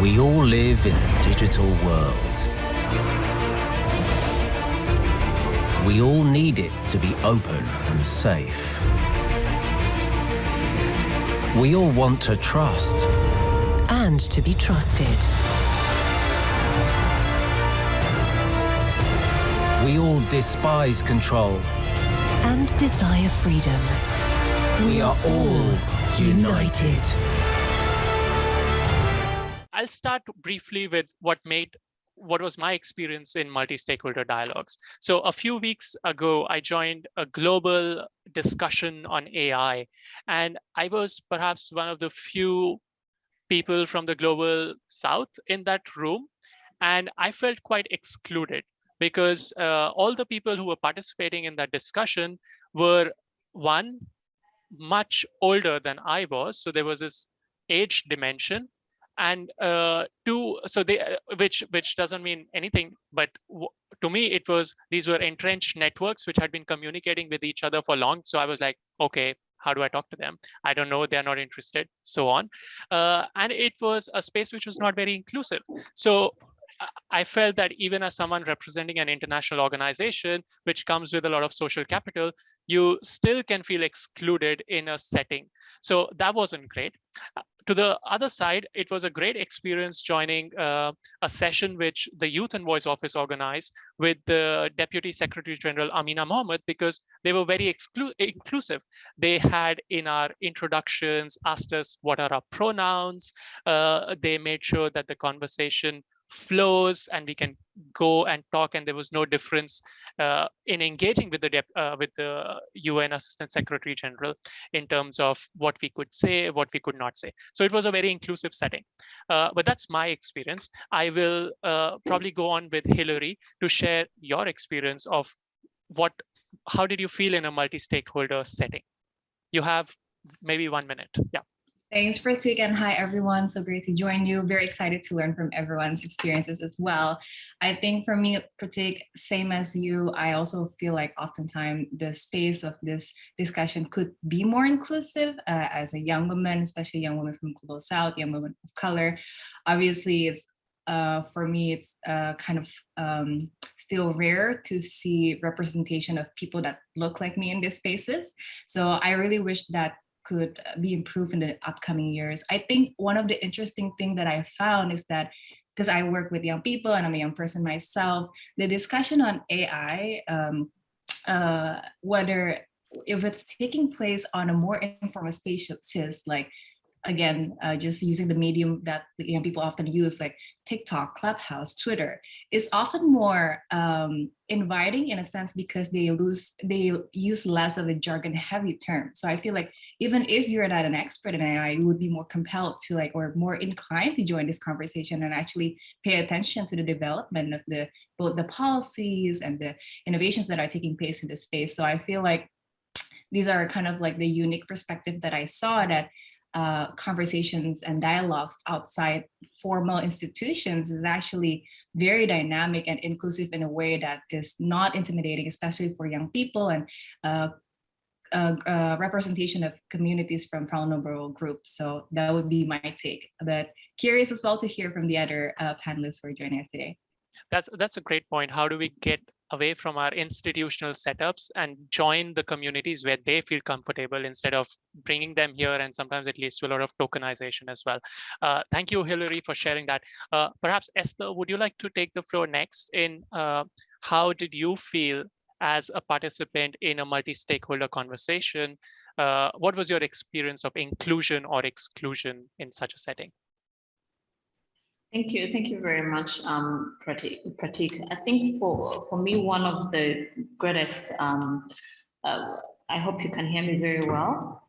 We all live in a digital world. We all need it to be open and safe. We all want to trust. And to be trusted. We all despise control. And desire freedom. We are all united. I'll start briefly with what made what was my experience in multi-stakeholder dialogues. So a few weeks ago, I joined a global discussion on AI, and I was perhaps one of the few people from the global south in that room, and I felt quite excluded because uh, all the people who were participating in that discussion were one, much older than I was. So there was this age dimension and uh, two so they uh, which which doesn't mean anything but to me it was these were entrenched networks which had been communicating with each other for long. So i was like okay how do i talk to them? I don't know. They're not interested. So on. Uh, and it was a space which was not very inclusive. So I felt that even as someone representing an international organization, which comes with a lot of social capital, you still can feel excluded in a setting. So that wasn't great to the other side, it was a great experience joining uh, a session which the Youth Envoy Office organized with the Deputy Secretary General Amina Mohammed because they were very inclusive. They had in our introductions asked us what are our pronouns. Uh, they made sure that the conversation flows and we can go and talk and there was no difference uh, in engaging with the uh, with the UN Assistant Secretary General in terms of what we could say, what we could not say. So it was a very inclusive setting. Uh, but that's my experience. I will uh, probably go on with Hillary to share your experience of what, how did you feel in a multi-stakeholder setting? You have maybe one minute. Yeah. Thanks, Pratik, and hi everyone. So great to join you. Very excited to learn from everyone's experiences as well. I think for me, Pratik, same as you, I also feel like oftentimes the space of this discussion could be more inclusive uh, as a young woman, especially young woman from Global South, young woman of color. Obviously, it's uh, for me, it's uh, kind of um, still rare to see representation of people that look like me in these spaces. So I really wish that could uh, be improved in the upcoming years. I think one of the interesting thing that I found is that because I work with young people and I'm a young person myself, the discussion on AI, um, uh, whether if it's taking place on a more informal spaces like again, uh, just using the medium that young people often use, like TikTok, Clubhouse, Twitter, is often more um, inviting in a sense because they lose, they use less of a jargon heavy term. So I feel like even if you're not an expert in AI, you would be more compelled to like, or more inclined to join this conversation and actually pay attention to the development of the, both the policies and the innovations that are taking place in this space. So I feel like these are kind of like the unique perspective that I saw that uh, conversations and dialogues outside formal institutions is actually very dynamic and inclusive in a way that is not intimidating, especially for young people and uh, uh, uh representation of communities from vulnerable groups. So that would be my take. But curious as well to hear from the other uh, panelists who are joining us today. That's that's a great point. How do we get away from our institutional setups and join the communities where they feel comfortable instead of bringing them here and sometimes it leads to a lot of tokenization as well. Uh, thank you, Hillary, for sharing that. Uh, perhaps Esther, would you like to take the floor next in uh, how did you feel as a participant in a multi-stakeholder conversation? Uh, what was your experience of inclusion or exclusion in such a setting? Thank you. Thank you very much, um, Pratik. I think for, for me, one of the greatest, um, uh, I hope you can hear me very well.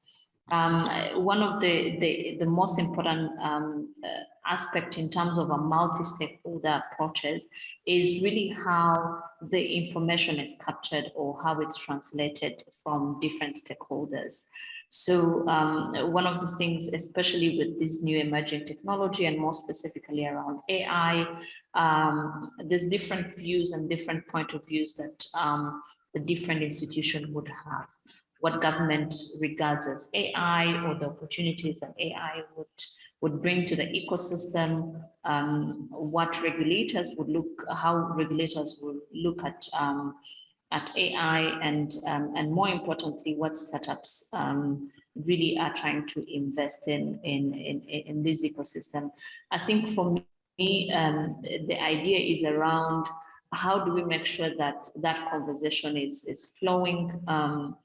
Um, one of the, the, the most important um, uh, aspect in terms of a multi-stakeholder approaches is really how the information is captured or how it's translated from different stakeholders. So um, one of the things, especially with this new emerging technology and more specifically around AI, um, there's different views and different point of views that um, the different institution would have. What government regards as AI or the opportunities that AI would, would bring to the ecosystem, um, what regulators would look, how regulators would look at um, at AI and um, and more importantly, what startups um, really are trying to invest in in in, in this ecosystem. I think for me, um, the idea is around how do we make sure that that conversation is is flowing um,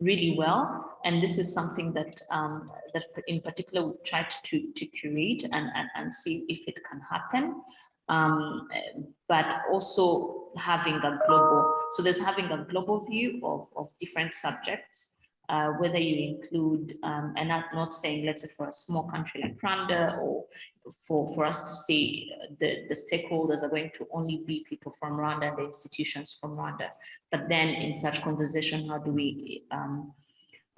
really well. And this is something that um, that in particular we've tried to, to curate and, and, and see if it can happen. Um, but also having a global, so there's having a global view of, of different subjects, uh, whether you include, um, and I'm not saying, let's say for a small country like Rwanda or for, for us to say the, the stakeholders are going to only be people from Rwanda and the institutions from Rwanda. But then in such conversation, how do we um,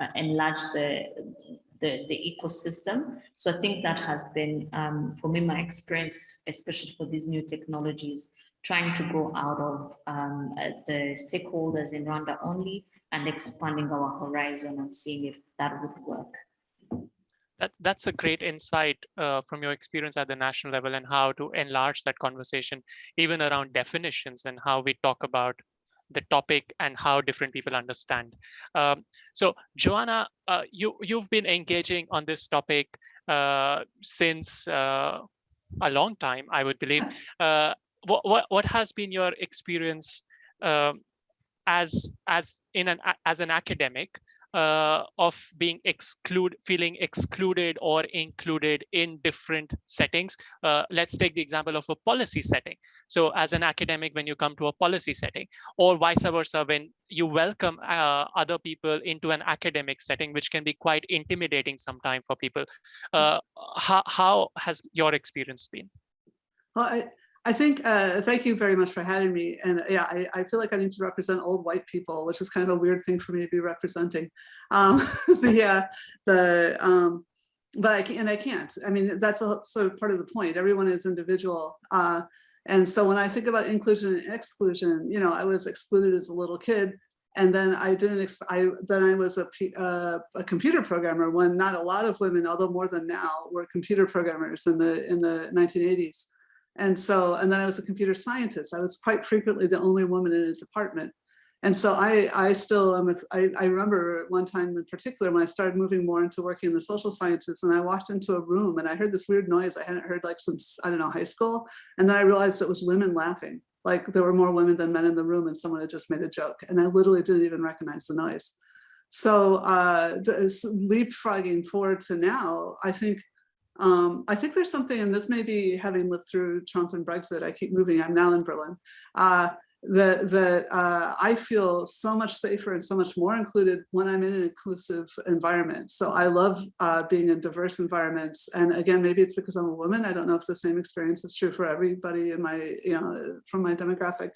uh, enlarge the, the, the ecosystem? So I think that has been, um, for me, my experience, especially for these new technologies, trying to go out of um, uh, the stakeholders in Rwanda only and expanding our horizon and seeing if that would work. That, that's a great insight uh, from your experience at the national level and how to enlarge that conversation, even around definitions and how we talk about the topic and how different people understand. Um, so Joanna, uh, you, you've been engaging on this topic uh, since uh, a long time, I would believe. What, what, what has been your experience um, as, as, in an, as an academic uh, of being exclude feeling excluded or included in different settings. Uh, let's take the example of a policy setting. So as an academic, when you come to a policy setting or vice versa, when you welcome uh, other people into an academic setting, which can be quite intimidating sometimes for people. Uh, how, how has your experience been? Well, I, I think, uh, thank you very much for having me. And yeah, I, I, feel like I need to represent old white people, which is kind of a weird thing for me to be representing. Um, the, uh, the, um, but I can, and I can't. I mean, that's a, sort of part of the point. Everyone is individual. Uh, and so when I think about inclusion and exclusion, you know, I was excluded as a little kid. And then I didn't, I, then I was a, uh, a computer programmer when not a lot of women, although more than now, were computer programmers in the, in the 1980s. And so, and then I was a computer scientist. I was quite frequently the only woman in a department. And so I, I still am, a, I, I remember one time in particular when I started moving more into working in the social sciences and I walked into a room and I heard this weird noise I hadn't heard like since, I don't know, high school. And then I realized it was women laughing. Like there were more women than men in the room and someone had just made a joke. And I literally didn't even recognize the noise. So uh, leapfrogging forward to now, I think um, I think there's something, and this may be having lived through Trump and Brexit, I keep moving, I'm now in Berlin, uh, that, that uh, I feel so much safer and so much more included when I'm in an inclusive environment. So I love uh, being in diverse environments. And again, maybe it's because I'm a woman. I don't know if the same experience is true for everybody in my, you know, from my demographic.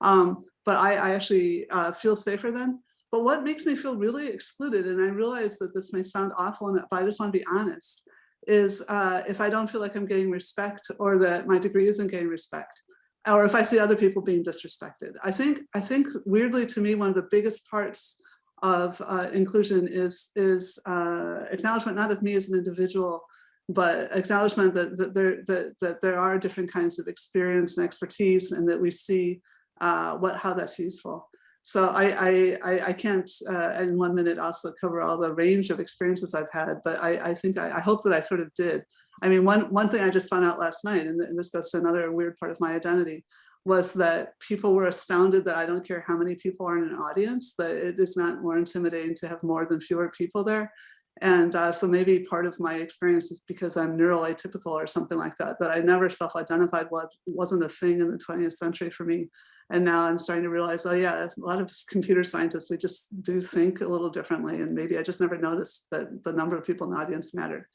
Um, but I, I actually uh, feel safer then. But what makes me feel really excluded, and I realize that this may sound awful, and but I just want to be honest, is uh, if I don't feel like I'm getting respect or that my degree isn't getting respect, or if I see other people being disrespected. I think, I think weirdly to me, one of the biggest parts of uh, inclusion is, is uh, acknowledgement not of me as an individual, but acknowledgement that, that, there, that, that there are different kinds of experience and expertise and that we see uh, what, how that's useful. So I, I, I can't uh, in one minute also cover all the range of experiences I've had, but I, I think I, I, hope that I sort of did. I mean, one, one thing I just found out last night, and, and this goes to another weird part of my identity, was that people were astounded that I don't care how many people are in an audience, that it is not more intimidating to have more than fewer people there. And uh, so maybe part of my experience is because I'm neuroatypical or something like that, that I never self-identified was, wasn't a thing in the 20th century for me. And now I'm starting to realize, oh yeah, a lot of computer scientists, we just do think a little differently. And maybe I just never noticed that the number of people in the audience mattered.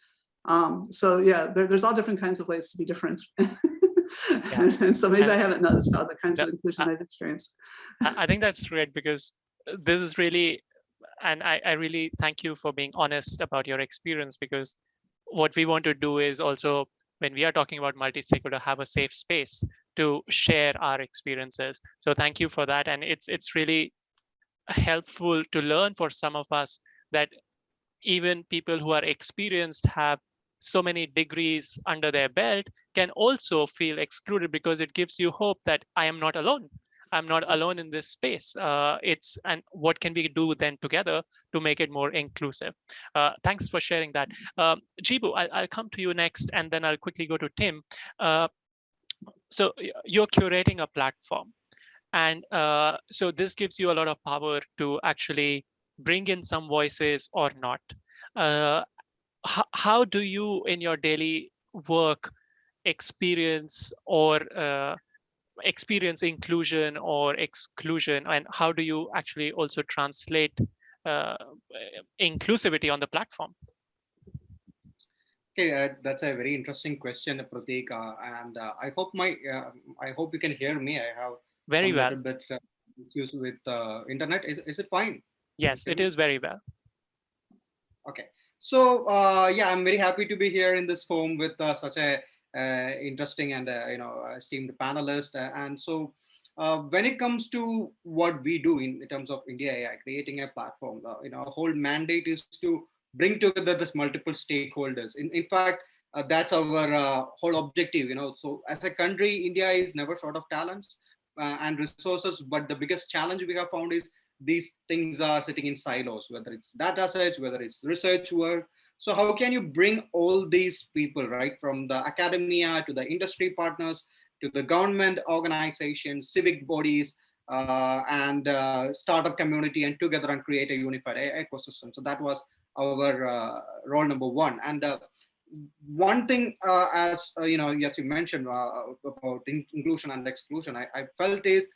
Um, so yeah, there, there's all different kinds of ways to be different. yeah. and, so maybe and, I haven't noticed all the kinds of inclusion I, I've experienced. I think that's great because this is really, and I, I really thank you for being honest about your experience because what we want to do is also when we are talking about multi-stakeholder have a safe space to share our experiences. So thank you for that. And it's it's really helpful to learn for some of us that even people who are experienced have so many degrees under their belt can also feel excluded because it gives you hope that I am not alone. I'm not alone in this space. Uh, it's and what can we do then together to make it more inclusive? Uh, thanks for sharing that. Um, Jibu, I'll, I'll, come to you next, and then I'll quickly go to Tim. Uh, so you're curating a platform, and uh, so this gives you a lot of power to actually bring in some voices or not. Uh, how, how do you, in your daily work, experience or uh, experience inclusion or exclusion? And how do you actually also translate uh, inclusivity on the platform okay uh, that's a very interesting question pratik uh, and uh, i hope my uh, i hope you can hear me. I have very well. bit uh, issues with the internet. Is, is it fine? Yes it is very well. Okay. So yeah i'm very happy to be here in this forum with such a uh, interesting and uh, you know esteemed panelist. Uh, and so when it comes to what we do in, in terms of India AI, creating a platform, you know, our whole mandate is to bring together this multiple stakeholders. In, in fact, uh, that's our uh, whole objective you know so as a country india is never short of talents uh, and resources but the biggest challenge we have found is these things are sitting in silos whether it's data sets whether it's research work so how can you bring all these people, right, from the academia to the industry partners, to the government organizations, civic bodies, uh, and uh, startup community and together and create a unified ecosystem. So that was our uh, role number one. And uh, one thing, uh, as you know, as you mentioned about inclusion and exclusion, I, I felt is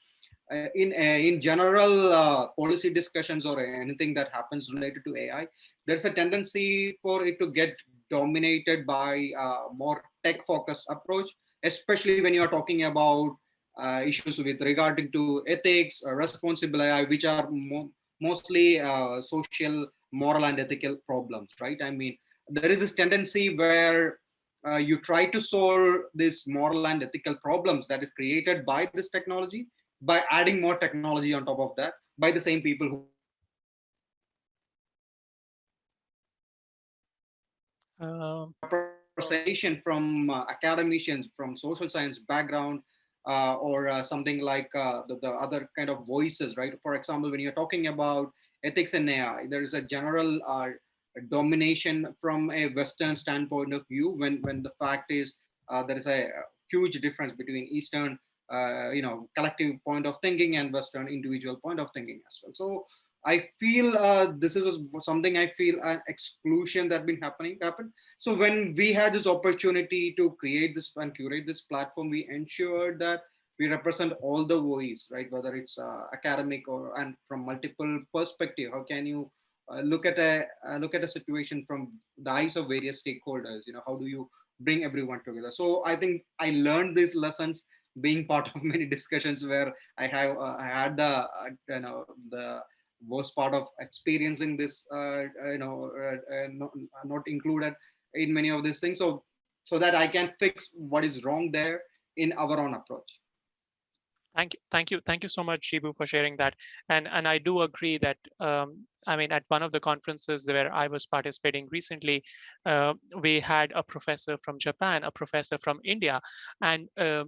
in in general policy discussions or anything that happens related to AI, there's a tendency for it to get dominated by more tech-focused approach, especially when you're talking about uh, issues with regarding to ethics, uh, responsible AI, which are mo mostly uh, social, moral, and ethical problems, right? I mean, there is this tendency where you try to solve these moral and ethical problems that is created by this technology, by adding more technology on top of that by the same people who uh, from uh, academicians from social science background uh, or uh, something like uh, the, the, other kind of voices right for example when you're talking about ethics and ai there is a general uh, domination from a western standpoint of view when when the fact is there is a huge difference between eastern uh, you know collective point of thinking and western individual point of thinking as well. So i feel uh, this is something i feel an exclusion that been happening happened. So when we had this opportunity to create this and curate this platform we ensured that we represent all the voice right? Whether it's uh, academic or and from multiple perspective how can you uh, look at a uh, look at a situation from the eyes of various stakeholders you know how do you bring everyone together? So i think i learned these lessons being part of many discussions where I have uh, I had the uh, you know the worst part of experiencing this uh, you know not, not included in many of these things. So so that I can fix what is wrong there in our own approach. Thank you, thank you, thank you so much, Jibu, for sharing that. And and I do agree that um, I mean, at one of the conferences where I was participating recently, uh, we had a professor from Japan, a professor from India, and uh,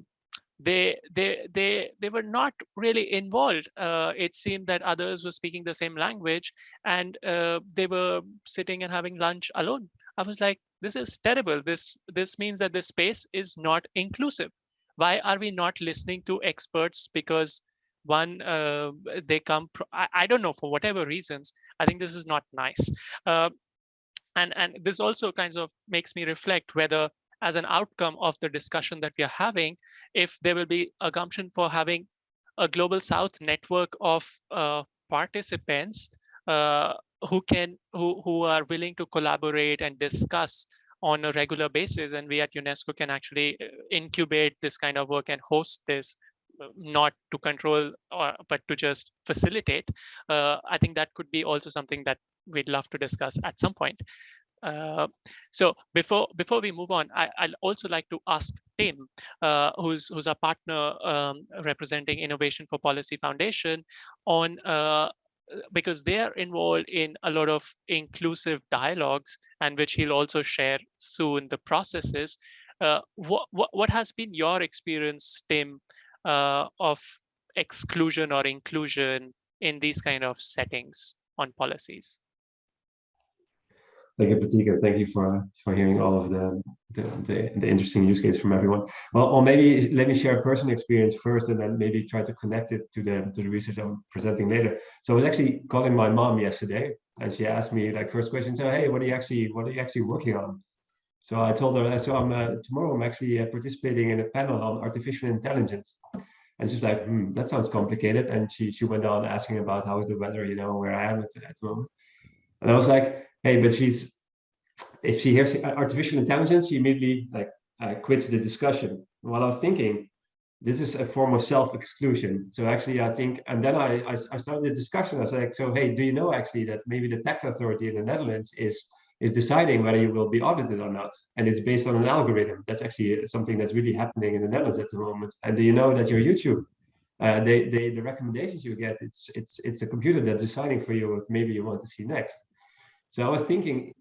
they they they they were not really involved. Uh, it seemed that others were speaking the same language and uh, they were sitting and having lunch alone. I was like this is terrible. This this means that this space is not inclusive why are we not listening to experts? Because one uh, they come I, I, don't know for whatever reasons i think this is not nice. Uh, and and this also kind of makes me reflect whether as an outcome of the discussion that we are having, if there will be a gumption for having a global south network of uh, participants uh, who can who who are willing to collaborate and discuss on a regular basis and we at unesco can actually uh, incubate this kind of work and host this uh, not to control or, but to just facilitate. Uh, i think that could be also something that we'd love to discuss at some point. Uh, so before before we move on, I, would also like to ask Tim, uh, who's who's our partner um, representing Innovation for Policy Foundation, on uh, because they are involved in a lot of inclusive dialogues and which he'll also share soon the processes. Uh, what, what, what has been your experience, Tim, uh, of exclusion or inclusion in these kind of settings on policies? Thank you, Pratik, thank you for for hearing all of the the, the, the interesting use case from everyone. Well, or maybe let me share a personal experience first, and then maybe try to connect it to the to the research I'm presenting later. So I was actually calling my mom yesterday, and she asked me like first question, so hey, what are you actually what are you actually working on? So I told her, so I'm uh, tomorrow I'm actually uh, participating in a panel on artificial intelligence. And she's like, hmm, that sounds complicated. And she she went on asking about how is the weather, you know, where I am at, at the moment. And I was like, hey, but she's if she hears artificial intelligence, she immediately like uh, quits the discussion. While I was thinking, this is a form of self-exclusion. So actually, I think, and then I, I, I started the discussion. I was like, so hey, do you know actually that maybe the tax authority in the Netherlands is is deciding whether you will be audited or not, and it's based on an algorithm. That's actually something that's really happening in the Netherlands at the moment. And do you know that your YouTube, uh, they, they, the recommendations you get, it's it's it's a computer that's deciding for you what maybe you want to see next. So I was thinking,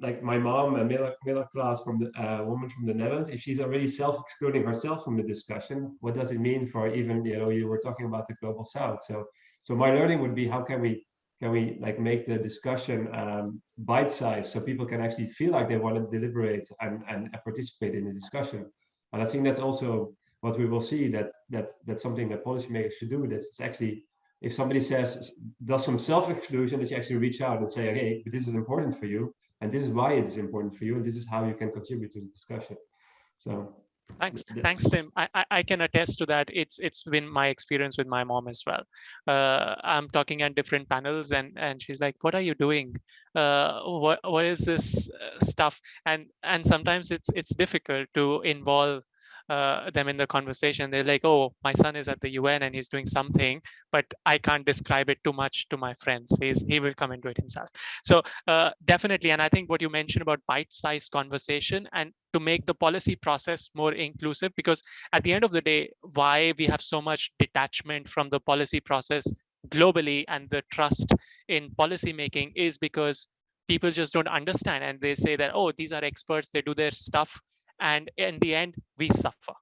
like my mom, a middle, class from the uh, woman from the Netherlands, if she's already self-excluding herself from the discussion, what does it mean for even, you know, you were talking about the global south. So, so my learning would be how can we, can we like make the discussion um, bite-sized so people can actually feel like they want to deliberate and, and participate in the discussion. And I think that's also what we will see that that that's something that policymakers should do. That's actually if somebody says does some self-exclusion, that you actually reach out and say, hey, this is important for you, and this is why it is important for you, and this is how you can contribute to the discussion. So thanks. thanks tim. I, I can attest to that. It's it's been my experience with my mom as well. Uh, i'm talking at different panels and and she's like what are you doing? Uh, what what is this uh, stuff? And and sometimes it's it's difficult to involve uh, them in the conversation. They're like oh my son is at the un and he's doing something but i can't describe it too much to my friends. He's he will come into it himself. So uh, definitely and i think what you mentioned about bite-sized conversation and to make the policy process more inclusive because at the end of the day why we have so much detachment from the policy process globally and the trust in policy making is because people just don't understand and they say that oh these are experts. They do their stuff and in the end we suffer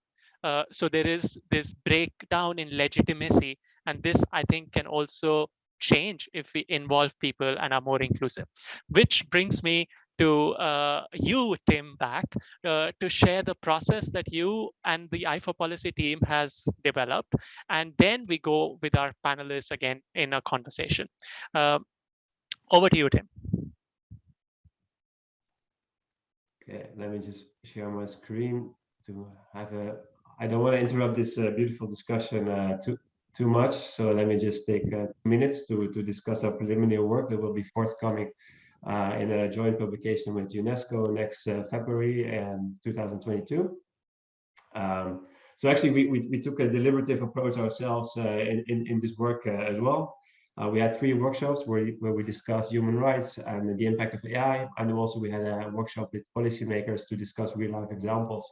uh, so there is this breakdown in legitimacy and this i think can also change if we involve people and are more inclusive which brings me to uh, you, Tim, back uh, to share the process that you and the i4Policy team has developed. And then we go with our panelists again in a conversation. Uh, over to you, Tim. Okay, let me just share my screen to have a, I don't want to interrupt this uh, beautiful discussion uh, too, too much. So let me just take uh, minutes to, to discuss our preliminary work that will be forthcoming uh, in a joint publication with UNESCO next uh, February and 2022. Um, so actually, we, we, we, took a deliberative approach ourselves uh, in, in, in, this work as well. Uh, we had three workshops where, where we discussed human rights and the impact of AI. And also we had a workshop with policymakers to discuss real life examples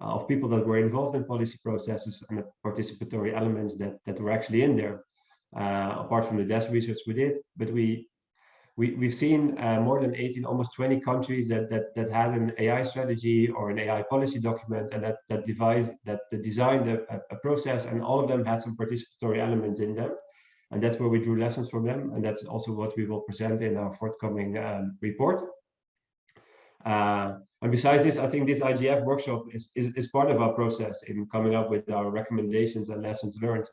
uh, of people that were involved in policy processes and the participatory elements that, that were actually in there, uh, apart from the desk research we did. But we, we, we've seen uh, more than 18, almost 20 countries that, that, that had an AI strategy or an AI policy document and that, that, devise, that, that designed a, a process and all of them had some participatory elements in them. And that's where we drew lessons from them. And that's also what we will present in our forthcoming um, report. Uh, and besides this, I think this IGF workshop is, is, is, part of our process in coming up with our recommendations and lessons learned.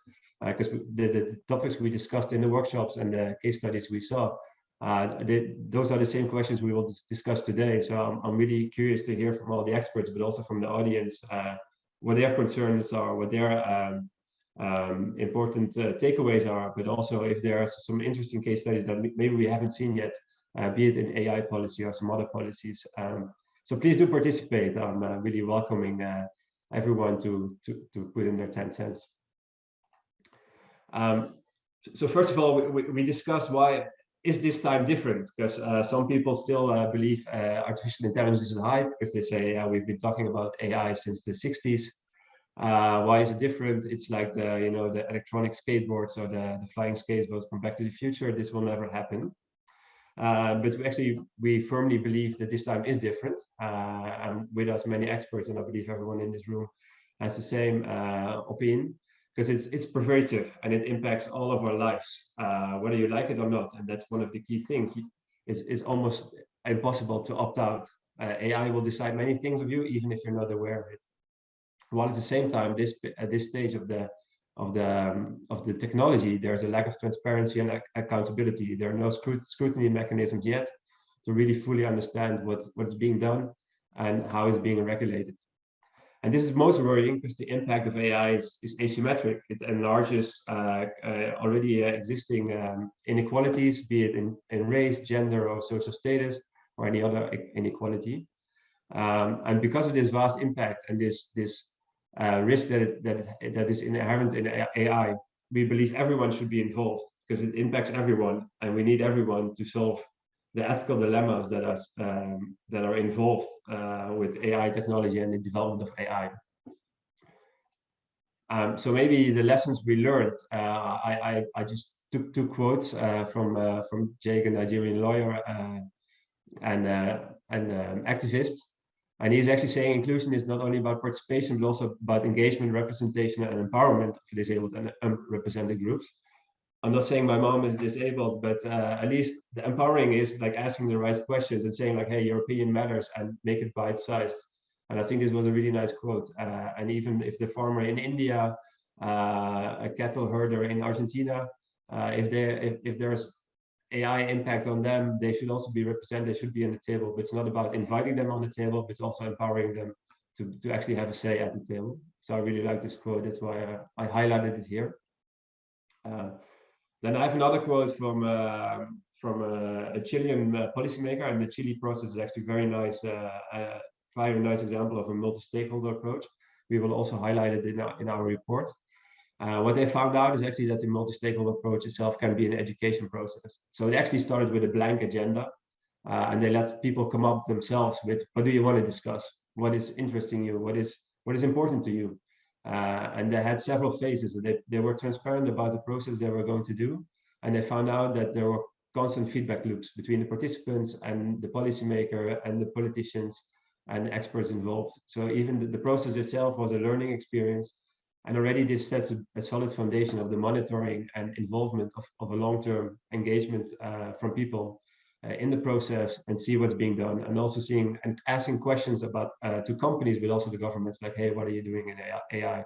Because uh, the, the, topics we discussed in the workshops and the case studies we saw, uh, they, those are the same questions we will dis discuss today. So I'm, I'm, really curious to hear from all the experts, but also from the audience, uh, what their concerns are, what their um, um, important uh, takeaways are, but also if there are some interesting case studies that maybe we haven't seen yet, uh, be it in AI policy or some other policies. Um, so please do participate. I'm uh, really welcoming uh, everyone to, to, to put in their 10 cents. Um, so first of all, we, we discussed why is this time different? Because uh, some people still uh, believe artificial intelligence is a hype because they say we've been talking about AI since the 60s. Uh, why is it different? It's like the, you know, the electronic skateboards or the, the flying skateboards from Back to the Future. This will never happen. Uh, but we actually, we firmly believe that this time is different. Uh, and with us, many experts, and I believe everyone in this room has the same uh, opinion, because it's it's pervasive and it impacts all of our lives, uh, whether you like it or not. And that's one of the key things. It's, it's almost impossible to opt out. Uh, AI will decide many things of you, even if you're not aware of it. While at the same time, this at this stage of the of the um, of the technology, there's a lack of transparency and ac accountability. There are no scrut scrutiny mechanisms yet to really fully understand what what's being done and how it's being regulated. And this is most worrying because the impact of AI is, is asymmetric. It enlarges uh, uh, already uh, existing um, inequalities, be it in, in race, gender, or social status, or any other inequality. Um, and because of this vast impact and this this uh, risk that it, that it, that is inherent in AI, we believe everyone should be involved because it impacts everyone, and we need everyone to solve the ethical dilemmas that are um, that are involved uh, with AI technology and the development of AI. Um, so maybe the lessons we learned, uh, I, I, I just took two quotes uh, from uh, from Jake, a Nigerian lawyer uh, and and um, activist, and he's actually saying inclusion is not only about participation but also about engagement, representation, and empowerment of disabled and unrepresented groups. I'm not saying my mom is disabled, but uh, at least the empowering is like asking the right questions and saying like, hey, your opinion matters and make it bite-sized. And I think this was a really nice quote. Uh, and even if the farmer in India, uh, a cattle herder in Argentina, uh, if there if, if there's AI impact on them, they should also be represented, they should be on the table. But it's not about inviting them on the table, but it's also empowering them to, to actually have a say at the table. So I really like this quote. That's why I, I highlighted it here. Uh, then I have another quote from uh, from a, a Chilean uh, policymaker, and the Chile process is actually very nice, uh, a very nice example of a multi-stakeholder approach. We will also highlight it in our, in our report. Uh, what they found out is actually that the multi-stakeholder approach itself can be an education process. So it actually started with a blank agenda, uh, and they let people come up themselves with what do you want to discuss, what is interesting you, what is what is important to you, uh, and they had several phases. They, they were transparent about the process they were going to do. And they found out that there were constant feedback loops between the participants and the policymaker and the politicians and experts involved. So even the, the process itself was a learning experience. And already this sets a, a solid foundation of the monitoring and involvement of, of a long-term engagement uh, from people uh, in the process and see what's being done. And also seeing and asking questions about uh, to companies but also the governments like hey what are you doing in AI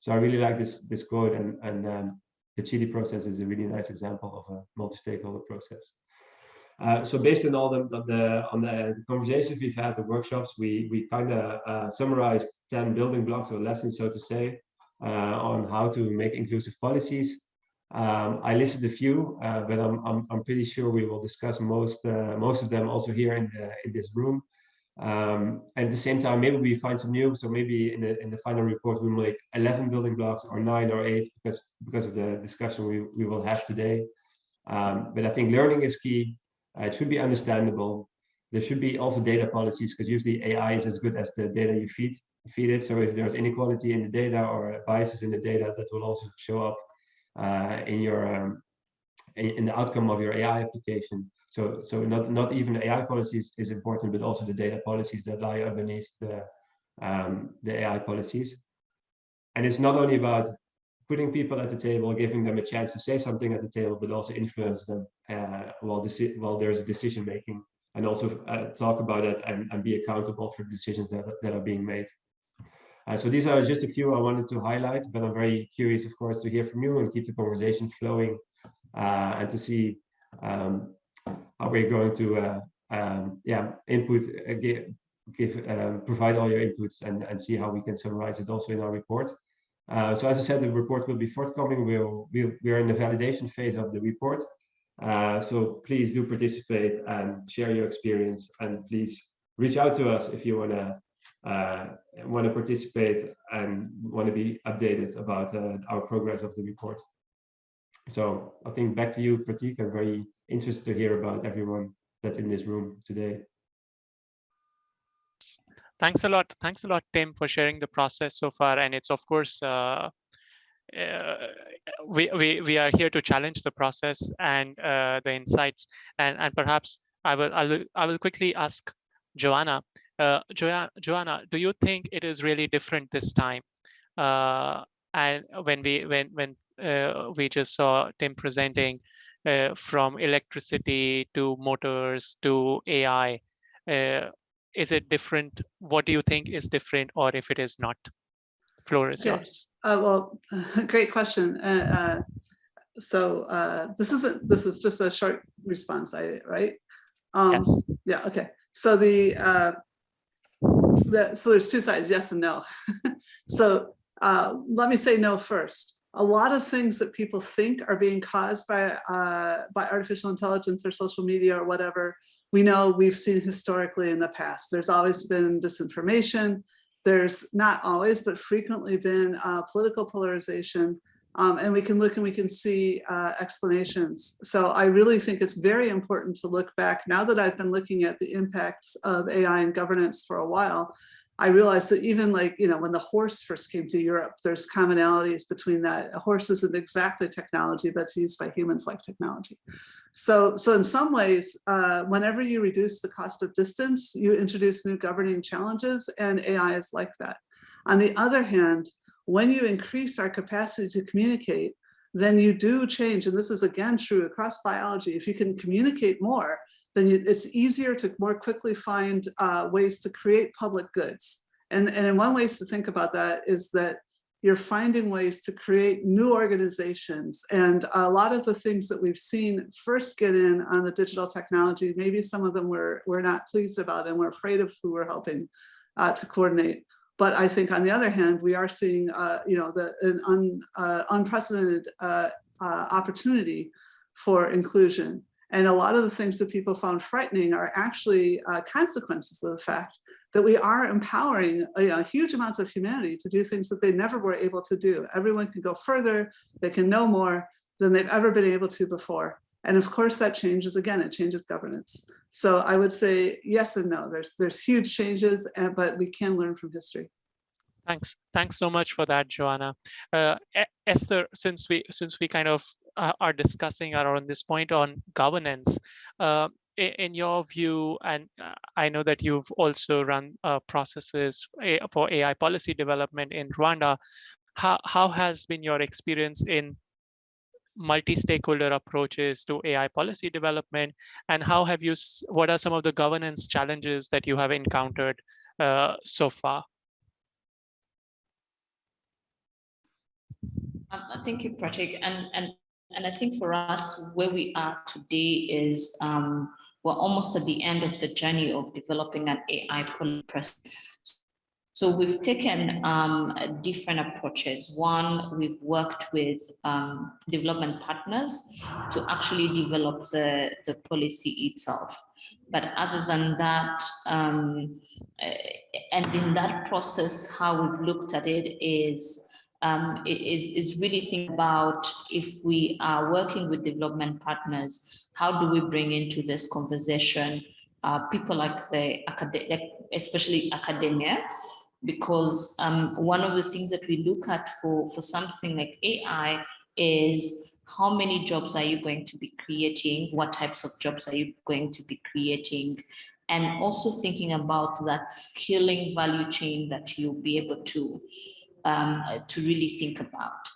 so I really like this this quote and and um, the Chile process is a really nice example of a multi-stakeholder process. Uh, so based on all the, the on the conversations we've had the workshops we we kind of uh, summarized 10 building blocks or lessons so to say on how to make inclusive policies um, I listed a few, uh, but I'm, I'm, I'm pretty sure we will discuss most uh, most of them also here in the in this room. Um, and at the same time, maybe we find some new. So maybe in the in the final report we make 11 building blocks or nine or eight because because of the discussion we we will have today. Um, but I think learning is key. Uh, it should be understandable. There should be also data policies because usually AI is as good as the data you feed feed it. So if there's inequality in the data or biases in the data, that will also show up uh, in your um, in, in, the outcome of your AI application. So so not not even the AI policies is important, but also the data policies that lie underneath the um, the AI policies. And it's not only about putting people at the table, giving them a chance to say something at the table, but also influence them uh, while, while there's decision making and also uh, talk about it and, and be accountable for decisions that, that are being made. Uh, so these are just a few I wanted to highlight, but I'm very curious, of course, to hear from you and keep the conversation flowing uh, and to see um, how we're going to, uh, um, yeah, input, uh, give, give um, provide all your inputs and, and see how we can summarize it also in our report. Uh, so as I said, the report will be forthcoming. We'll, we'll, we're in the validation phase of the report. Uh, so please do participate and share your experience and please reach out to us if you want to want to participate and want to be updated about uh, our progress of the report. So I think back to you, Pratik. I'm very interested to hear about everyone that's in this room today. Thanks a lot. Thanks a lot, Tim, for sharing the process so far. And it's of course, uh, uh, we, we, we are here to challenge the process and uh, the insights. And, and perhaps I will, I will, I will quickly ask Joanna. Uh, jo Joanna, do you think it is really different this time? Uh, and when we when when uh, we just saw Tim presenting uh, from electricity to motors to AI, uh, is it different? What do you think is different, or if it is not? Floor is Okay. yours. Uh, well, great question. Uh, uh, so uh, this isn't, this is just a short response, I, right? Um, Yes. Yeah, okay. So the, uh, the, so there's two sides, yes and no. So uh, let me say no first. A lot of things that people think are being caused by, uh, by artificial intelligence or social media or whatever, we know we've seen historically in the past. There's always been disinformation. There's not always, but frequently been uh, political polarization. Um, and we can look and we can see uh, explanations. So I really think it's very important to look back now that I've been looking at the impacts of AI and governance for a while. I realized that even like, you know, when the horse first came to Europe, there's commonalities between that. A horse isn't exactly technology, but it's used by humans like technology. So, so in some ways, uh, whenever you reduce the cost of distance, you introduce new governing challenges and AI is like that. On the other hand, when you increase our capacity to communicate, then you do change. And this is again true across biology. If you can communicate more, then you, it's easier to more quickly find uh, ways to create public goods. And, and one ways to think about that is that you're finding ways to create new organizations. And a lot of the things that we've seen first get in on the digital technology, maybe some of them we're, we're not pleased about and we're afraid of who we're helping uh, to coordinate. But I think on the other hand, we are seeing, uh, you know, the, an un, uh, unprecedented uh, uh, opportunity for inclusion. And a lot of the things that people found frightening are actually uh, consequences of the fact that we are empowering you know, huge amounts of humanity to do things that they never were able to do. Everyone can go further, they can know more than they've ever been able to before. And of course that changes, again, it changes governance. So I would say yes and no, there's, there's huge changes, and, but we can learn from history. Thanks. Thanks so much for that, Joanna. Uh, Esther, since we since we kind of uh, are discussing around this point on governance, uh, in your view, and uh, I know that you've also run uh, processes for AI policy development in Rwanda, how, how has been your experience in multi-stakeholder approaches to AI policy development, and how have you, what are some of the governance challenges that you have encountered uh, so far? Um, thank you, Pratik. And, and, and I think for us, where we are today is um, we're almost at the end of the journey of developing an AI policy. So we've taken um, different approaches. One, we've worked with um, development partners to actually develop the, the policy itself. But other than that, um, and in that process, how we've looked at it is um, is, is really think about if we are working with development partners, how do we bring into this conversation uh, people like the academic, especially academia, because um, one of the things that we look at for, for something like AI is how many jobs are you going to be creating? What types of jobs are you going to be creating? And also thinking about that skilling value chain that you'll be able to um, to really think about.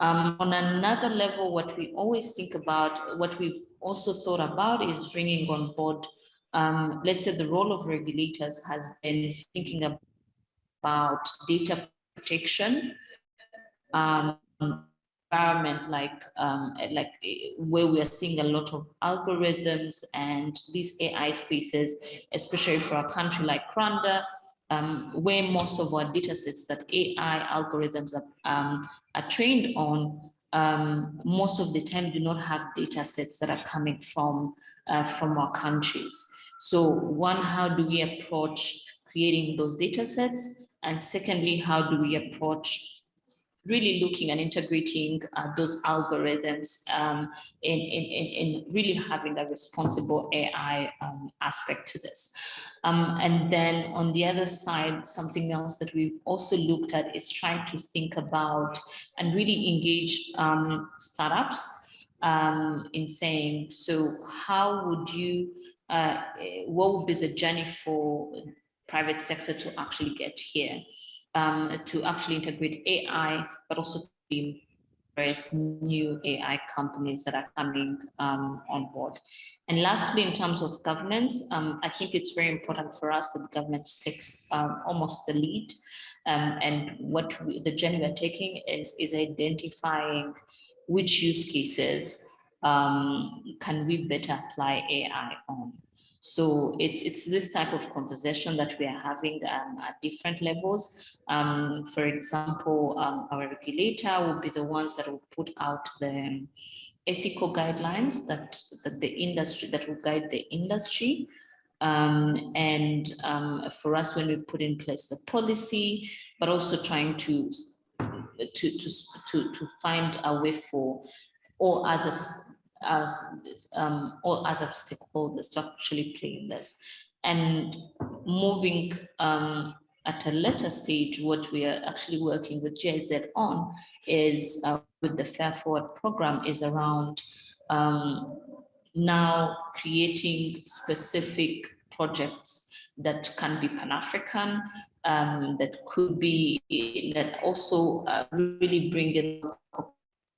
Um, on another level, what we always think about, what we've also thought about is bringing on board, um, let's say the role of regulators has been thinking about data protection, um, environment like um, like where we are seeing a lot of algorithms and these AI spaces, especially for a country like Rwanda, um, where most of our data sets that AI algorithms are, um, are trained on, um, most of the time do not have data sets that are coming from, uh, from our countries. So one, how do we approach creating those data sets? And secondly, how do we approach really looking and integrating uh, those algorithms um, in, in, in, really having a responsible AI um, aspect to this. Um, and then on the other side, something else that we've also looked at is trying to think about and really engage um, startups um, in saying, so how would you, uh, what would be the journey for private sector to actually get here? um, to actually integrate AI, but also to various new AI companies that are coming um, on board. And lastly, in terms of governance, um, I think it's very important for us that the government takes um, almost the lead. Um, and what we, the journey we're taking is, is identifying which use cases um, can we better apply AI on. So it's, it's this type of conversation that we are having um, at different levels. Um, for example, um, our regulator will be the ones that will put out the ethical guidelines that, that the industry, that will guide the industry. Um, and um, for us, when we put in place the policy, but also trying to, to, to, to, to find a way for all other as um, all other stakeholders to actually play in this. And moving um, at a later stage, what we are actually working with GIZ on is uh, with the Fair Forward program is around um, now creating specific projects that can be Pan-African, um, that could be, that also uh, really bring in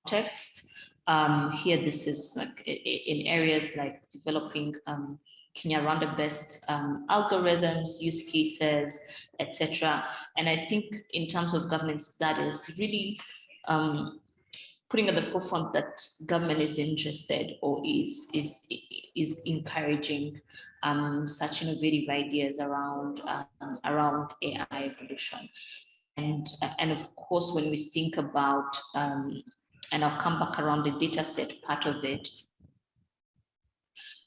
context um, here, this is like in areas like developing um, Kinyarwanda-based um, algorithms, use cases, etc. And I think in terms of governance, that is really um, putting at the forefront that government is interested or is is is encouraging um, such innovative ideas around um, around AI evolution. And and of course, when we think about um, and I'll come back around the data set part of it.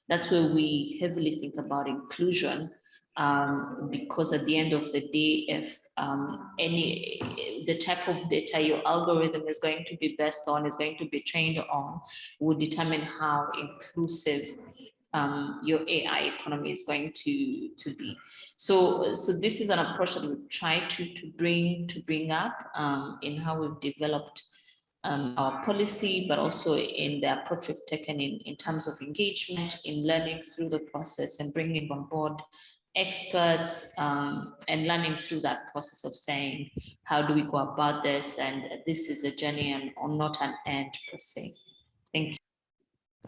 That's where we heavily think about inclusion um, because at the end of the day, if um, any the type of data your algorithm is going to be based on is going to be trained on will determine how inclusive um, your AI economy is going to to be. So so this is an approach that we've tried to to bring to bring up um, in how we've developed um, our policy, but also in the approach we've taken in, in terms of engagement, in learning through the process and bringing on board experts um, and learning through that process of saying, how do we go about this? And this is a journey and or not an end per se. Thank you.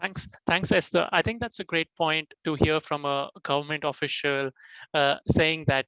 Thanks, thanks, Esther. I think that's a great point to hear from a government official uh, saying that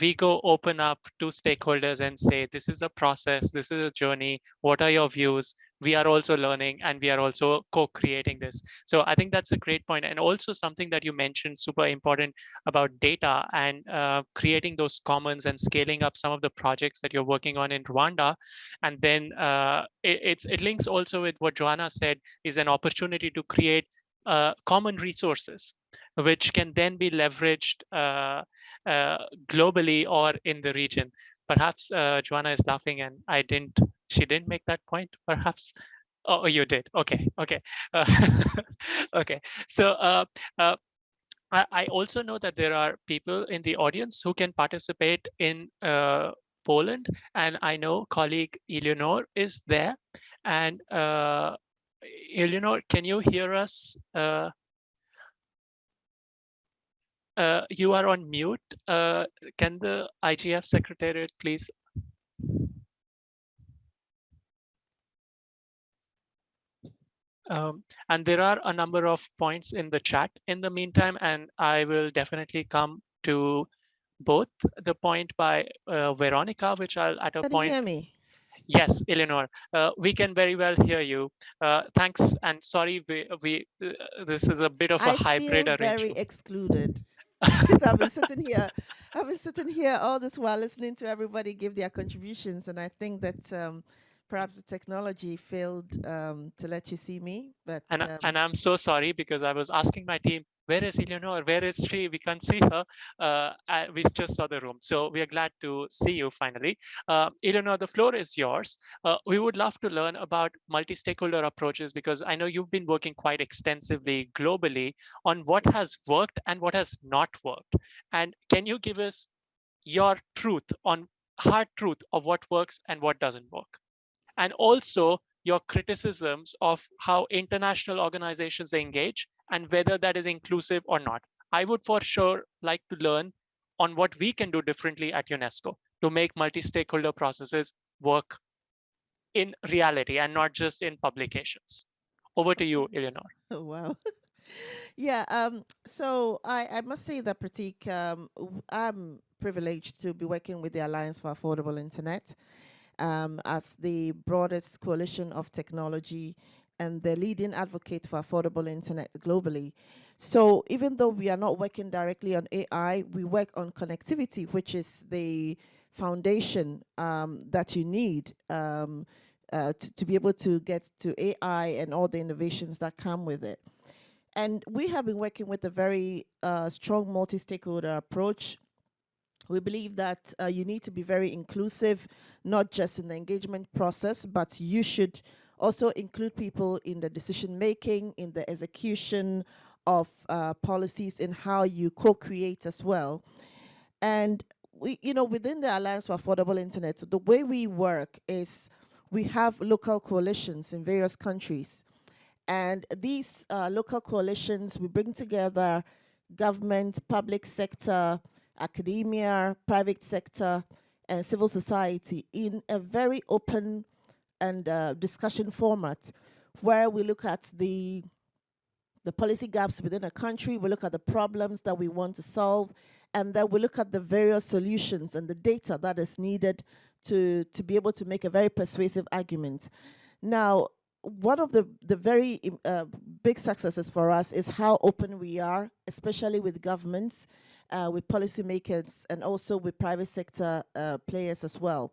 we go open up to stakeholders and say, this is a process, this is a journey, what are your views? We are also learning and we are also co-creating this. So I think that's a great point. And also something that you mentioned, super important about data and uh, creating those commons and scaling up some of the projects that you're working on in Rwanda. And then uh, it, it links also with what Joanna said is an opportunity to create uh, common resources, which can then be leveraged uh, globally or in the region. Perhaps uh, Joanna is laughing and I didn't, she didn't make that point, perhaps. Oh, you did. Okay, okay. Uh, okay, so uh, uh, I, I, also know that there are people in the audience who can participate in uh, Poland, and I know colleague Eleanor is there. And uh, Eleanor, can you hear us? Uh, uh, you are on mute. Uh, can the IGF Secretariat please? Um, and there are a number of points in the chat in the meantime, and I will definitely come to both the point by uh, Veronica, which I'll at a Can point. you hear me? Yes, Eleanor, uh, we can very well hear you. Uh, thanks, and sorry, we, we uh, this is a bit of a I hybrid feel very excluded because I've been sitting here, I've been sitting here all this while listening to everybody give their contributions, and I think that um, perhaps the technology failed um, to let you see me. But and um, and I'm so sorry because I was asking my team where is Eleanor? Where is she? We can't see her. Uh, we just saw the room. So we are glad to see you finally. Uh, Eleanor, the floor is yours. Uh, we would love to learn about multi-stakeholder approaches because I know you've been working quite extensively globally on what has worked and what has not worked. And can you give us your truth on hard truth of what works and what doesn't work? And also your criticisms of how international organizations engage and whether that is inclusive or not. I would for sure like to learn on what we can do differently at UNESCO to make multi-stakeholder processes work in reality and not just in publications. Over to you, Eleanor. Oh, wow. yeah, um, so I, I must say that Pratik, um, I'm privileged to be working with the Alliance for Affordable Internet um, as the broadest coalition of technology and the leading advocate for affordable internet globally. So even though we are not working directly on AI, we work on connectivity, which is the foundation um, that you need um, uh, to, to, be able to get to AI and all the innovations that come with it. And we have been working with a very uh, strong multi-stakeholder approach we believe that uh, you need to be very inclusive, not just in the engagement process, but you should also include people in the decision making, in the execution of uh, policies, in how you co-create as well. And we, you know, within the Alliance for Affordable Internet, the way we work is we have local coalitions in various countries. And these uh, local coalitions, we bring together government, public sector, academia, private sector, and civil society in a very open and uh, discussion format where we look at the the policy gaps within a country, we look at the problems that we want to solve, and then we look at the various solutions and the data that is needed to, to be able to make a very persuasive argument. Now, one of the, the very uh, big successes for us is how open we are, especially with governments uh, with policymakers and also with private sector uh, players as well.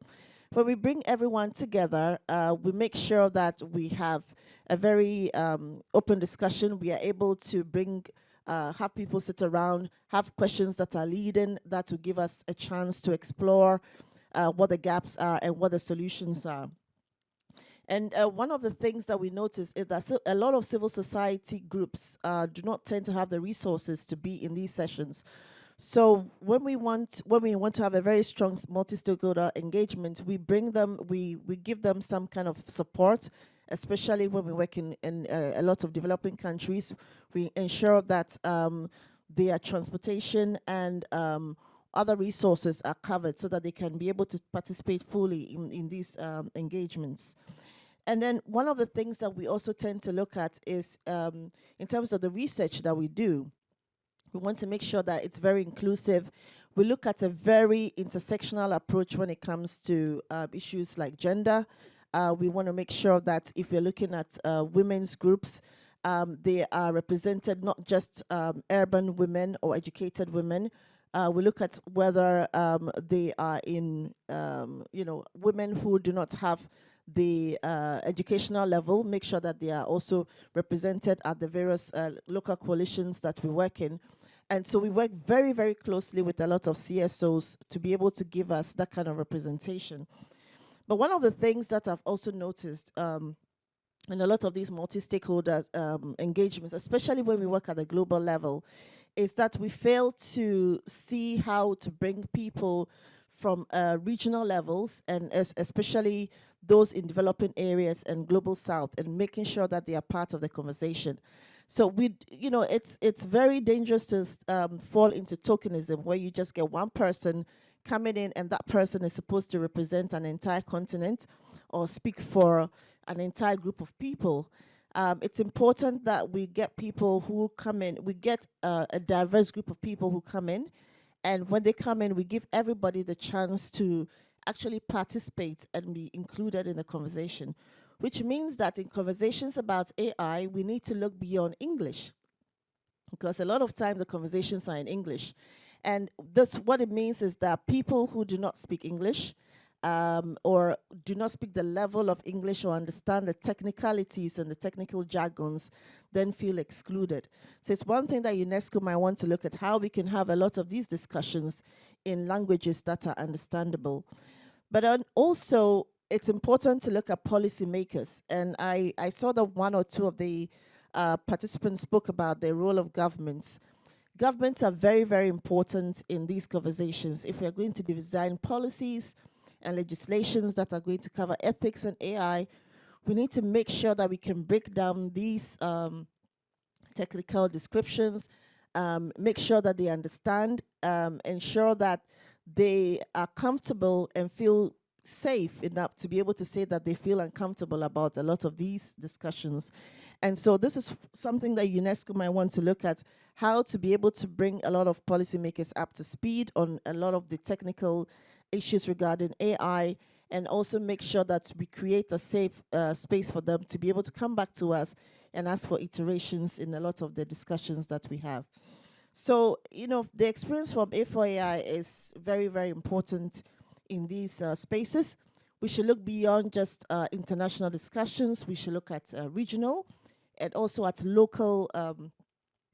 When we bring everyone together, uh, we make sure that we have a very um, open discussion. We are able to bring, uh, have people sit around, have questions that are leading, that will give us a chance to explore uh, what the gaps are and what the solutions are. And uh, one of the things that we notice is that a lot of civil society groups uh, do not tend to have the resources to be in these sessions. So when we want when we want to have a very strong multi-stakeholder engagement, we bring them, we we give them some kind of support, especially when we work in, in uh, a lot of developing countries. We ensure that um, their transportation and um, other resources are covered so that they can be able to participate fully in, in these um, engagements. And then one of the things that we also tend to look at is um, in terms of the research that we do, we want to make sure that it's very inclusive. We look at a very intersectional approach when it comes to uh, issues like gender. Uh, we want to make sure that if we're looking at uh, women's groups, um, they are represented not just um, urban women or educated women. Uh, we look at whether um, they are in, um, you know, women who do not have the uh, educational level, make sure that they are also represented at the various uh, local coalitions that we work in. And so we work very, very closely with a lot of CSOs to be able to give us that kind of representation. But one of the things that I've also noticed um, in a lot of these multi-stakeholder um, engagements, especially when we work at the global level, is that we fail to see how to bring people from uh, regional levels and especially those in developing areas and global south and making sure that they are part of the conversation. So we, you know, it's it's very dangerous to um, fall into tokenism where you just get one person coming in and that person is supposed to represent an entire continent or speak for an entire group of people. Um, it's important that we get people who come in, we get uh, a diverse group of people who come in, and when they come in, we give everybody the chance to actually participate and be included in the conversation which means that in conversations about AI, we need to look beyond English because a lot of times the conversations are in English. And this, what it means is that people who do not speak English um, or do not speak the level of English or understand the technicalities and the technical jargons, then feel excluded. So it's one thing that UNESCO might want to look at how we can have a lot of these discussions in languages that are understandable. But also, it's important to look at policymakers. And I, I saw that one or two of the uh, participants spoke about the role of governments. Governments are very, very important in these conversations. If we're going to design policies and legislations that are going to cover ethics and AI, we need to make sure that we can break down these um, technical descriptions, um, make sure that they understand, um, ensure that they are comfortable and feel safe enough to be able to say that they feel uncomfortable about a lot of these discussions. And so this is something that UNESCO might want to look at, how to be able to bring a lot of policymakers up to speed on a lot of the technical issues regarding AI and also make sure that we create a safe uh, space for them to be able to come back to us and ask for iterations in a lot of the discussions that we have. So, you know, the experience from A4AI is very, very important in these uh, spaces. We should look beyond just uh, international discussions. We should look at uh, regional and also at local um,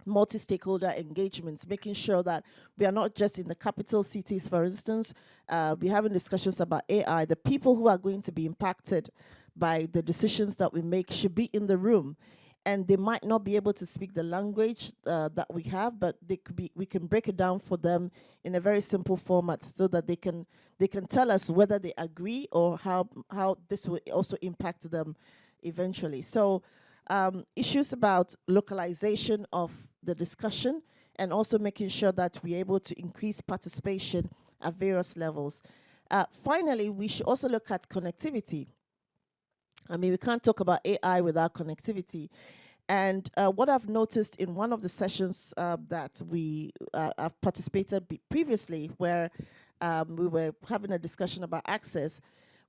multi-stakeholder engagements, making sure that we are not just in the capital cities, for instance, uh, we're having discussions about AI. The people who are going to be impacted by the decisions that we make should be in the room and they might not be able to speak the language uh, that we have, but they could be, we can break it down for them in a very simple format so that they can they can tell us whether they agree or how how this will also impact them eventually. So um, issues about localization of the discussion and also making sure that we're able to increase participation at various levels. Uh, finally, we should also look at connectivity. I mean, we can't talk about AI without connectivity. And uh, what I've noticed in one of the sessions uh, that we uh, have participated previously, where um, we were having a discussion about access,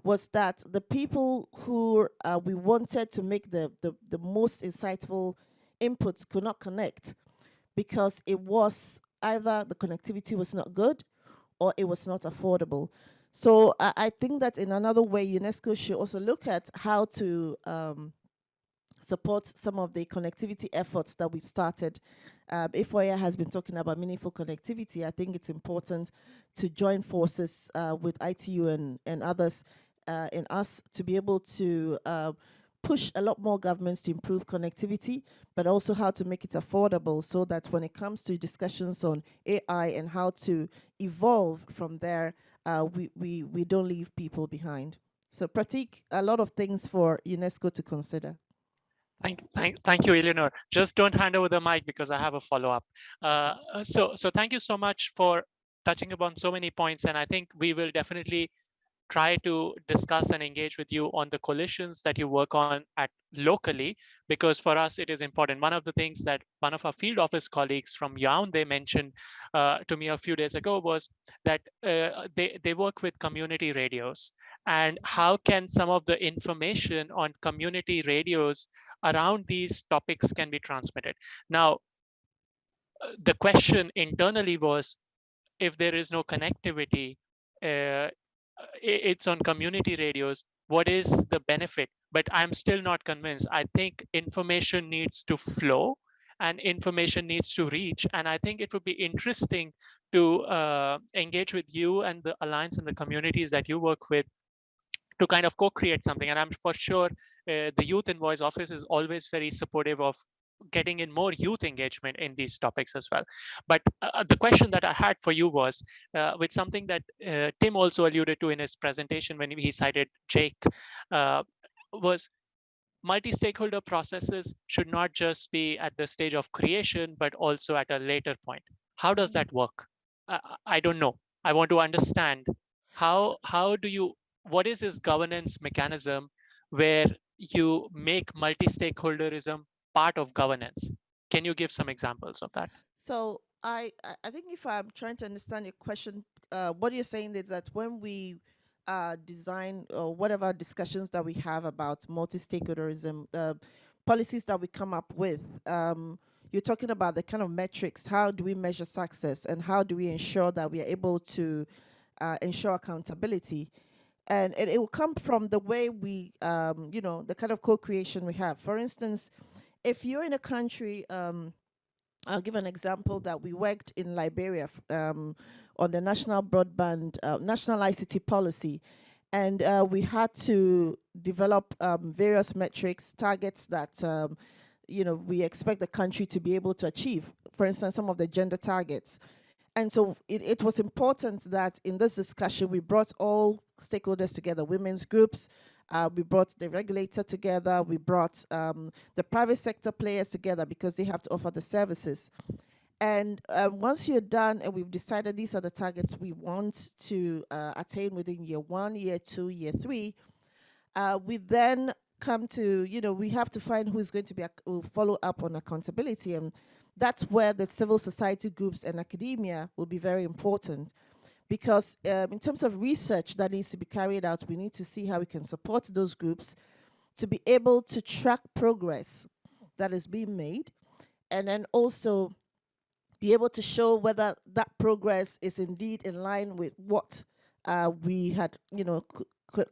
was that the people who uh, we wanted to make the, the, the most insightful inputs could not connect because it was either the connectivity was not good or it was not affordable. So I, I think that in another way, UNESCO should also look at how to um, support some of the connectivity efforts that we've started. Um, A4AI has been talking about meaningful connectivity. I think it's important to join forces uh, with ITU and, and others uh, in us to be able to uh, push a lot more governments to improve connectivity, but also how to make it affordable so that when it comes to discussions on AI and how to evolve from there, uh, we, we, we don't leave people behind. So Pratik, a lot of things for UNESCO to consider. Thank, thank, thank you, Eleanor. Just don't hand over the mic because I have a follow-up. Uh, so, so thank you so much for touching upon so many points, and I think we will definitely try to discuss and engage with you on the coalitions that you work on at locally, because for us it is important. One of the things that one of our field office colleagues from Yaoundé mentioned uh, to me a few days ago was that uh, they, they work with community radios and how can some of the information on community radios around these topics can be transmitted. Now, uh, the question internally was, if there is no connectivity, uh, it's on community radios what is the benefit? But i'm still not convinced. I think information needs to flow and information needs to reach. And i think it would be interesting to uh, engage with you and the alliance and the communities that you work with to kind of co-create something. And i'm for sure uh, the Youth Envoy Office is always very supportive of getting in more youth engagement in these topics as well. But uh, uh, the question that I had for you was uh, with something that uh, Tim also alluded to in his presentation when he cited Jake uh, was multi-stakeholder processes should not just be at the stage of creation, but also at a later point. How does that work? I don't know. I want to understand how how do you what is this governance mechanism where you make multi-stakeholderism part of governance. Can you give some examples of that? So I, I think if I'm trying to understand your question, uh, what you're saying is that when we uh, design or whatever discussions that we have about multi-stakeholderism, uh, policies that we come up with, um, you're talking about the kind of metrics, how do we measure success and how do we ensure that we are able to uh, ensure accountability? and it, will come from the way we, um, you know, the kind of co-creation we have. For instance, if you're in a country, um, I'll give an example that we worked in Liberia um, on the national broadband, uh, national ICT policy, and uh, we had to develop um, various metrics, targets that um, you know we expect the country to be able to achieve. For instance, some of the gender targets. And so it, it was important that in this discussion, we brought all stakeholders together, women's groups, uh, we brought the regulator together, we brought um, the private sector players together because they have to offer the services. And um, once you're done and we've decided these are the targets we want to uh, attain within year one, year two, year three, uh, we then come to, you know, we have to find who's going to be will follow up on accountability. And that's where the civil society groups and academia will be very important because um, in terms of research that needs to be carried out, we need to see how we can support those groups to be able to track progress that is being made and then also be able to show whether that progress is indeed in line with what uh, we had, you know,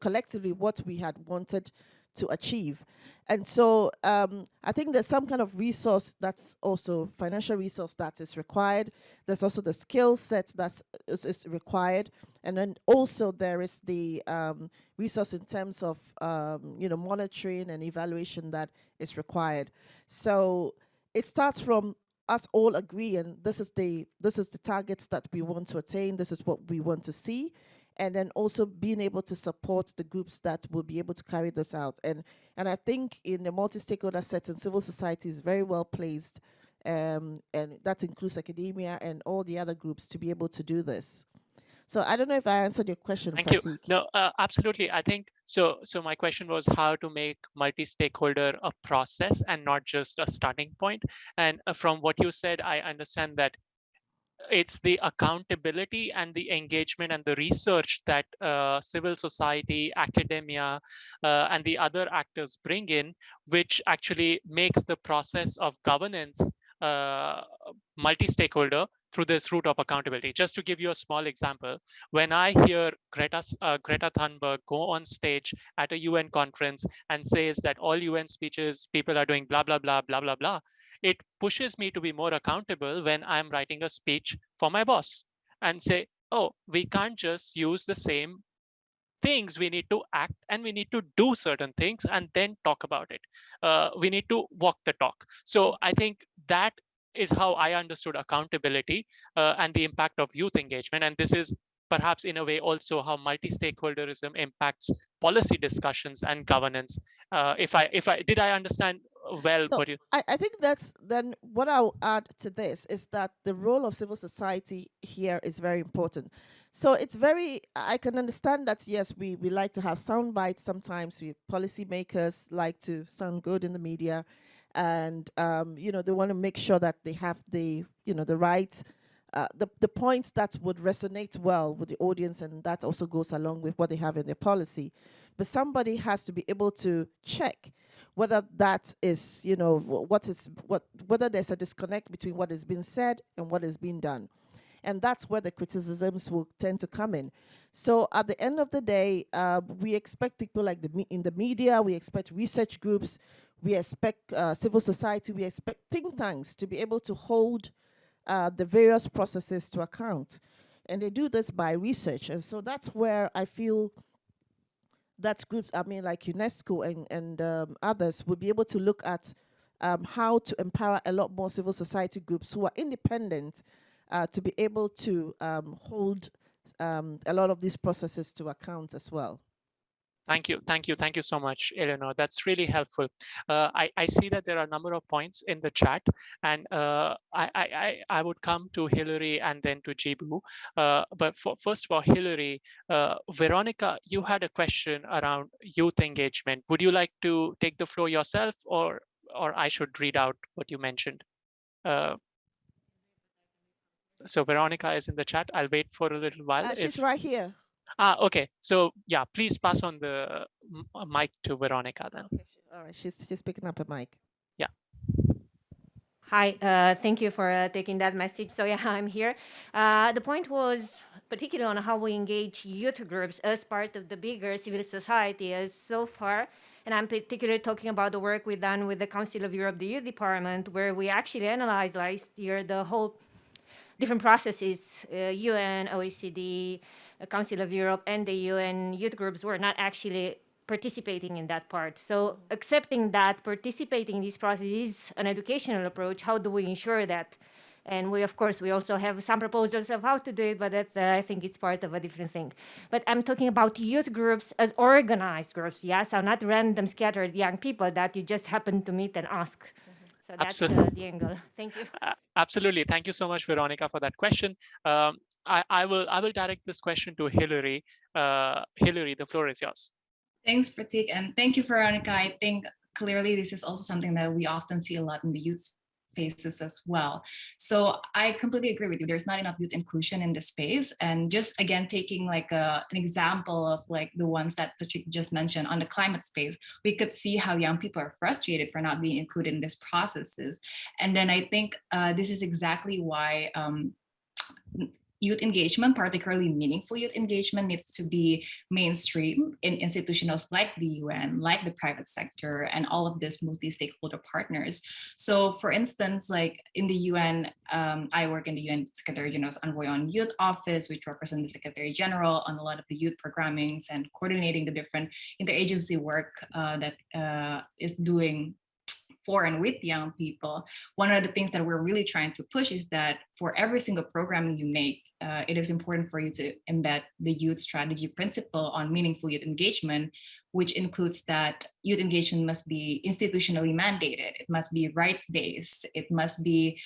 collectively what we had wanted to achieve. And so um, I think there's some kind of resource that's also financial resource that is required. There's also the skill set that is, is, required. And then also there is the um, resource in terms of, um, you know, monitoring and evaluation that is required. So it starts from us all agreeing this is the this is the targets that we want to attain this is what we want to see and then also being able to support the groups that will be able to carry this out. And and I think in the multi-stakeholder setting, civil society is very well placed, um, and that includes academia and all the other groups to be able to do this. So I don't know if I answered your question. Thank Pratik. you. No, uh, absolutely. I think so. So my question was how to make multi-stakeholder a process and not just a starting point. And uh, from what you said, I understand that it's the accountability and the engagement and the research that uh, civil society, academia, uh, and the other actors bring in, which actually makes the process of governance uh, multi-stakeholder through this route of accountability. Just to give you a small example, when I hear Greta, uh, Greta Thunberg go on stage at a UN conference and says that all UN speeches, people are doing blah, blah, blah, blah, blah, blah, it pushes me to be more accountable when I'm writing a speech for my boss and say, oh, we can't just use the same things. We need to act and we need to do certain things and then talk about it. Uh, we need to walk the talk. So I think that is how I understood accountability uh, and the impact of youth engagement. And this is perhaps in a way also how multi-stakeholderism impacts policy discussions and governance. Uh, if I if I did I understand well so you... I, I think that's then what I'll add to this is that the role of civil society here is very important. So it's very, I can understand that, yes, we, we like to have sound bites sometimes. We policymakers like to sound good in the media and, um, you know, they want to make sure that they have the, you know, the right, uh, the, the points that would resonate well with the audience and that also goes along with what they have in their policy. But somebody has to be able to check whether that is, you know, what is what whether there's a disconnect between what is being said and what is being done. And that's where the criticisms will tend to come in. So at the end of the day, uh, we expect people like the in the media, we expect research groups, we expect uh, civil society, we expect think tanks to be able to hold uh, the various processes to account. And they do this by research. And so that's where I feel that groups, I mean, like UNESCO and, and um, others would be able to look at um, how to empower a lot more civil society groups who are independent uh, to be able to um, hold um, a lot of these processes to account as well. Thank you, thank you, thank you so much, Eleanor. That's really helpful. Uh, I, I see that there are a number of points in the chat, and uh, I, I, I would come to Hillary and then to Jibu. Uh, but for, first of all, Hillary, uh, Veronica, you had a question around youth engagement. Would you like to take the floor yourself, or or I should read out what you mentioned? Uh, so Veronica is in the chat. I'll wait for a little while. Uh, she's if... right here. Ah, okay. So yeah, please pass on the uh, mic to Veronica then. Okay, all right, she's she's picking up a mic. Yeah. Hi, uh, thank you for uh, taking that message. So yeah, I'm here. Uh, the point was particularly on how we engage youth groups as part of the bigger civil society as so far. And I'm particularly talking about the work we've done with the Council of Europe, the Youth Department, where we actually analyzed last year the whole different processes, uh, UN, OECD, uh, Council of Europe, and the UN youth groups were not actually participating in that part. So accepting that participating in these processes is an educational approach, how do we ensure that? And we, of course, we also have some proposals of how to do it, but that, uh, I think it's part of a different thing. But I'm talking about youth groups as organized groups, yeah? So not random scattered young people that you just happen to meet and ask. So that's uh, the angle. Thank you. Uh, absolutely. Thank you so much, Veronica, for that question. Um, I, I, will I will direct this question to Hillary. Uh, Hillary, the floor is yours. Thanks, Pratik, and thank you, Veronica. I think clearly this is also something that we often see a lot in the youth spaces as well. So I completely agree with you. There's not enough youth inclusion in the space. And just again, taking like a, an example of like the ones that Pratik just mentioned on the climate space, we could see how young people are frustrated for not being included in these processes. And then I think uh, this is exactly why um, youth engagement, particularly meaningful youth engagement, needs to be mainstream in institutions like the UN, like the private sector, and all of these multi-stakeholder partners. So for instance, like in the UN, um, I work in the UN Secretary General's Envoy on Youth Office, which represents the Secretary General on a lot of the youth programmings and coordinating the different interagency work uh, that uh, is doing for and with young people, one of the things that we're really trying to push is that for every single program you make, uh, it is important for you to embed the youth strategy principle on meaningful youth engagement, which includes that youth engagement must be institutionally mandated. It must be rights-based. It must be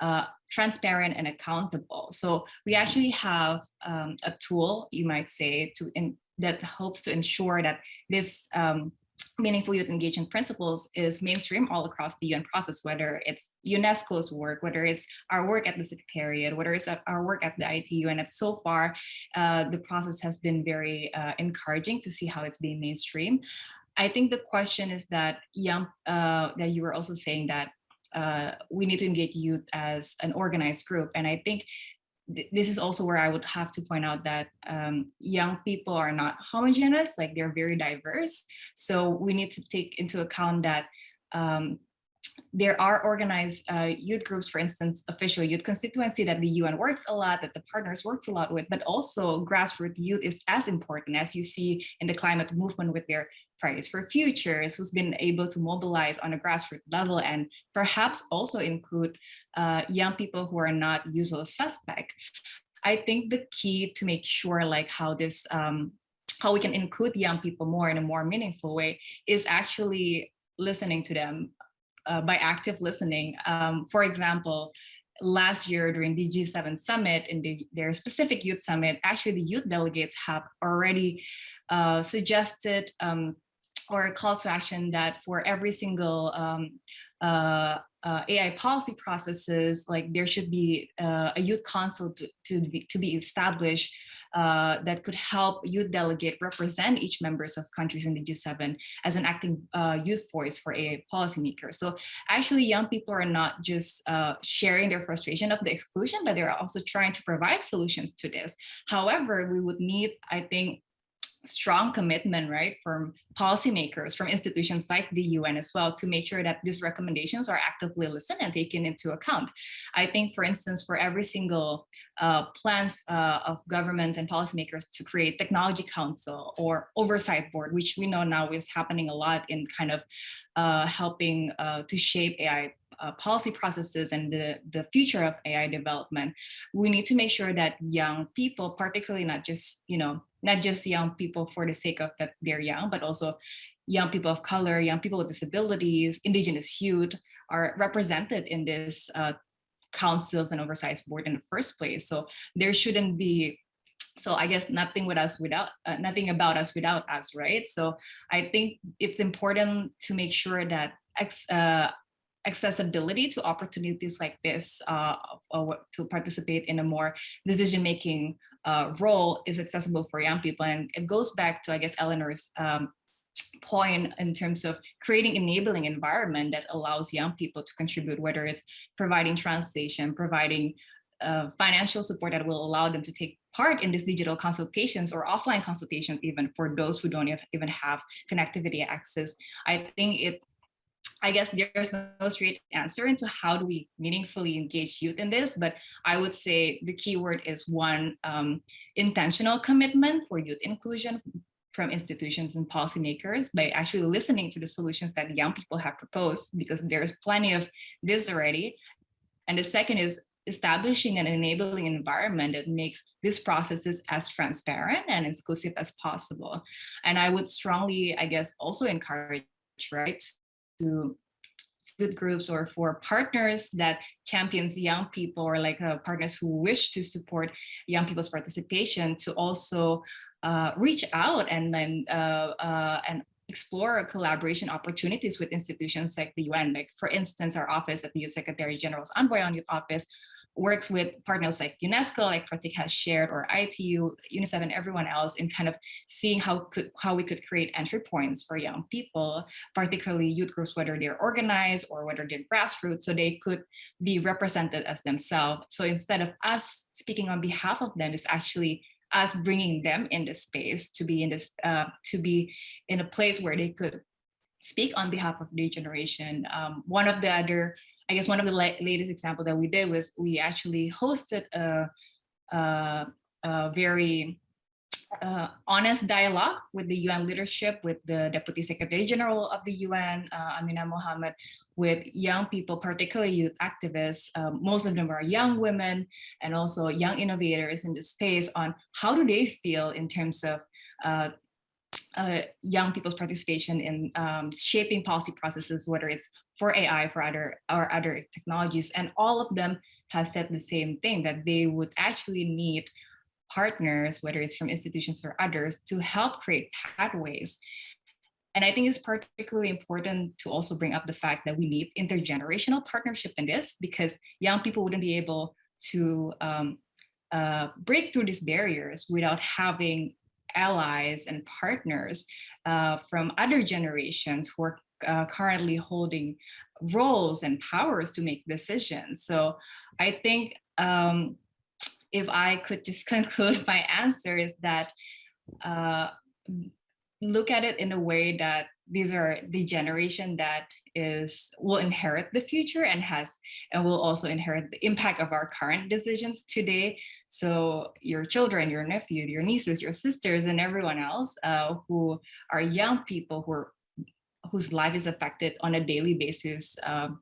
uh, transparent and accountable. So we actually have um, a tool, you might say, to in, that helps to ensure that this um, meaningful youth engagement principles is mainstream all across the UN process, whether it's UNESCO's work, whether it's our work at the Secretariat, whether it's our work at the ITU. And it's so far, uh, the process has been very uh, encouraging to see how it's being mainstream. I think the question is that young, uh, that you were also saying that uh, we need to engage youth as an organized group. And I think this is also where I would have to point out that um, young people are not homogeneous, like they're very diverse. So we need to take into account that um, there are organized uh, youth groups, for instance, official youth constituency that the UN works a lot, that the partners works a lot with, but also grassroots youth is as important as you see in the climate movement with their Fridays for Futures, who's been able to mobilize on a grassroots level and perhaps also include uh, young people who are not usual suspect. I think the key to make sure like how this, um, how we can include young people more in a more meaningful way is actually listening to them uh, by active listening. Um, for example, last year during the G7 summit in the, their specific youth summit, actually the youth delegates have already uh, suggested um, or a call to action that for every single um, uh, uh, AI policy processes, like there should be uh, a youth council to, to, be, to be established uh, that could help youth delegate represent each members of countries in the G7 as an acting uh, youth voice for AI policymakers. So actually young people are not just uh, sharing their frustration of the exclusion, but they're also trying to provide solutions to this. However, we would need, I think, strong commitment, right, from policymakers, from institutions like the UN as well, to make sure that these recommendations are actively listened and taken into account. I think, for instance, for every single uh, plans uh, of governments and policymakers to create technology council or oversight board, which we know now is happening a lot in kind of uh, helping uh, to shape AI uh, policy processes and the, the future of AI development, we need to make sure that young people, particularly not just, you know, not just young people for the sake of that they're young, but also young people of color, young people with disabilities, indigenous youth are represented in this uh, councils and oversight board in the first place. So there shouldn't be so I guess nothing with us without uh, nothing about us without us, right? So I think it's important to make sure that uh, accessibility to opportunities like this uh, to participate in a more decision-making uh, role is accessible for young people. And it goes back to, I guess, Eleanor's um, point in terms of creating enabling environment that allows young people to contribute, whether it's providing translation, providing uh, financial support that will allow them to take part in these digital consultations or offline consultations, even for those who don't even have connectivity access. I think it I guess there's no straight answer into how do we meaningfully engage youth in this, but I would say the key word is one, um, intentional commitment for youth inclusion from institutions and policymakers by actually listening to the solutions that young people have proposed, because there's plenty of this already. And the second is establishing an enabling environment that makes these processes as transparent and inclusive as possible. And I would strongly, I guess, also encourage, right, to youth groups or for partners that champions young people or like uh, partners who wish to support young people's participation to also uh, reach out and then uh, uh, and explore collaboration opportunities with institutions like the UN. Like for instance, our office at the Youth Secretary General's Envoy on Youth Office works with partners like UNESCO, like Pratik has shared, or ITU, UNICEF, and everyone else in kind of seeing how could how we could create entry points for young people, particularly youth groups, whether they're organized or whether they're grassroots, so they could be represented as themselves. So instead of us speaking on behalf of them, it's actually us bringing them in this space to be in this uh, to be in a place where they could speak on behalf of their generation. Um, one of the other I guess one of the latest example that we did was we actually hosted a, a, a very uh, honest dialogue with the UN leadership, with the Deputy Secretary General of the UN, uh, Amina Mohammed, with young people, particularly youth activists. Um, most of them are young women and also young innovators in the space on how do they feel in terms of uh, uh, young people's participation in um, shaping policy processes, whether it's for AI, for other or other technologies, and all of them have said the same thing that they would actually need partners, whether it's from institutions or others, to help create pathways. And I think it's particularly important to also bring up the fact that we need intergenerational partnership in this because young people wouldn't be able to um, uh, break through these barriers without having allies and partners uh, from other generations who are uh, currently holding roles and powers to make decisions. So I think um, if I could just conclude my answer is that uh, look at it in a way that these are the generation that is will inherit the future and has and will also inherit the impact of our current decisions today. So your children your nephew your nieces your sisters and everyone else uh, who are young people who are whose life is affected on a daily basis um,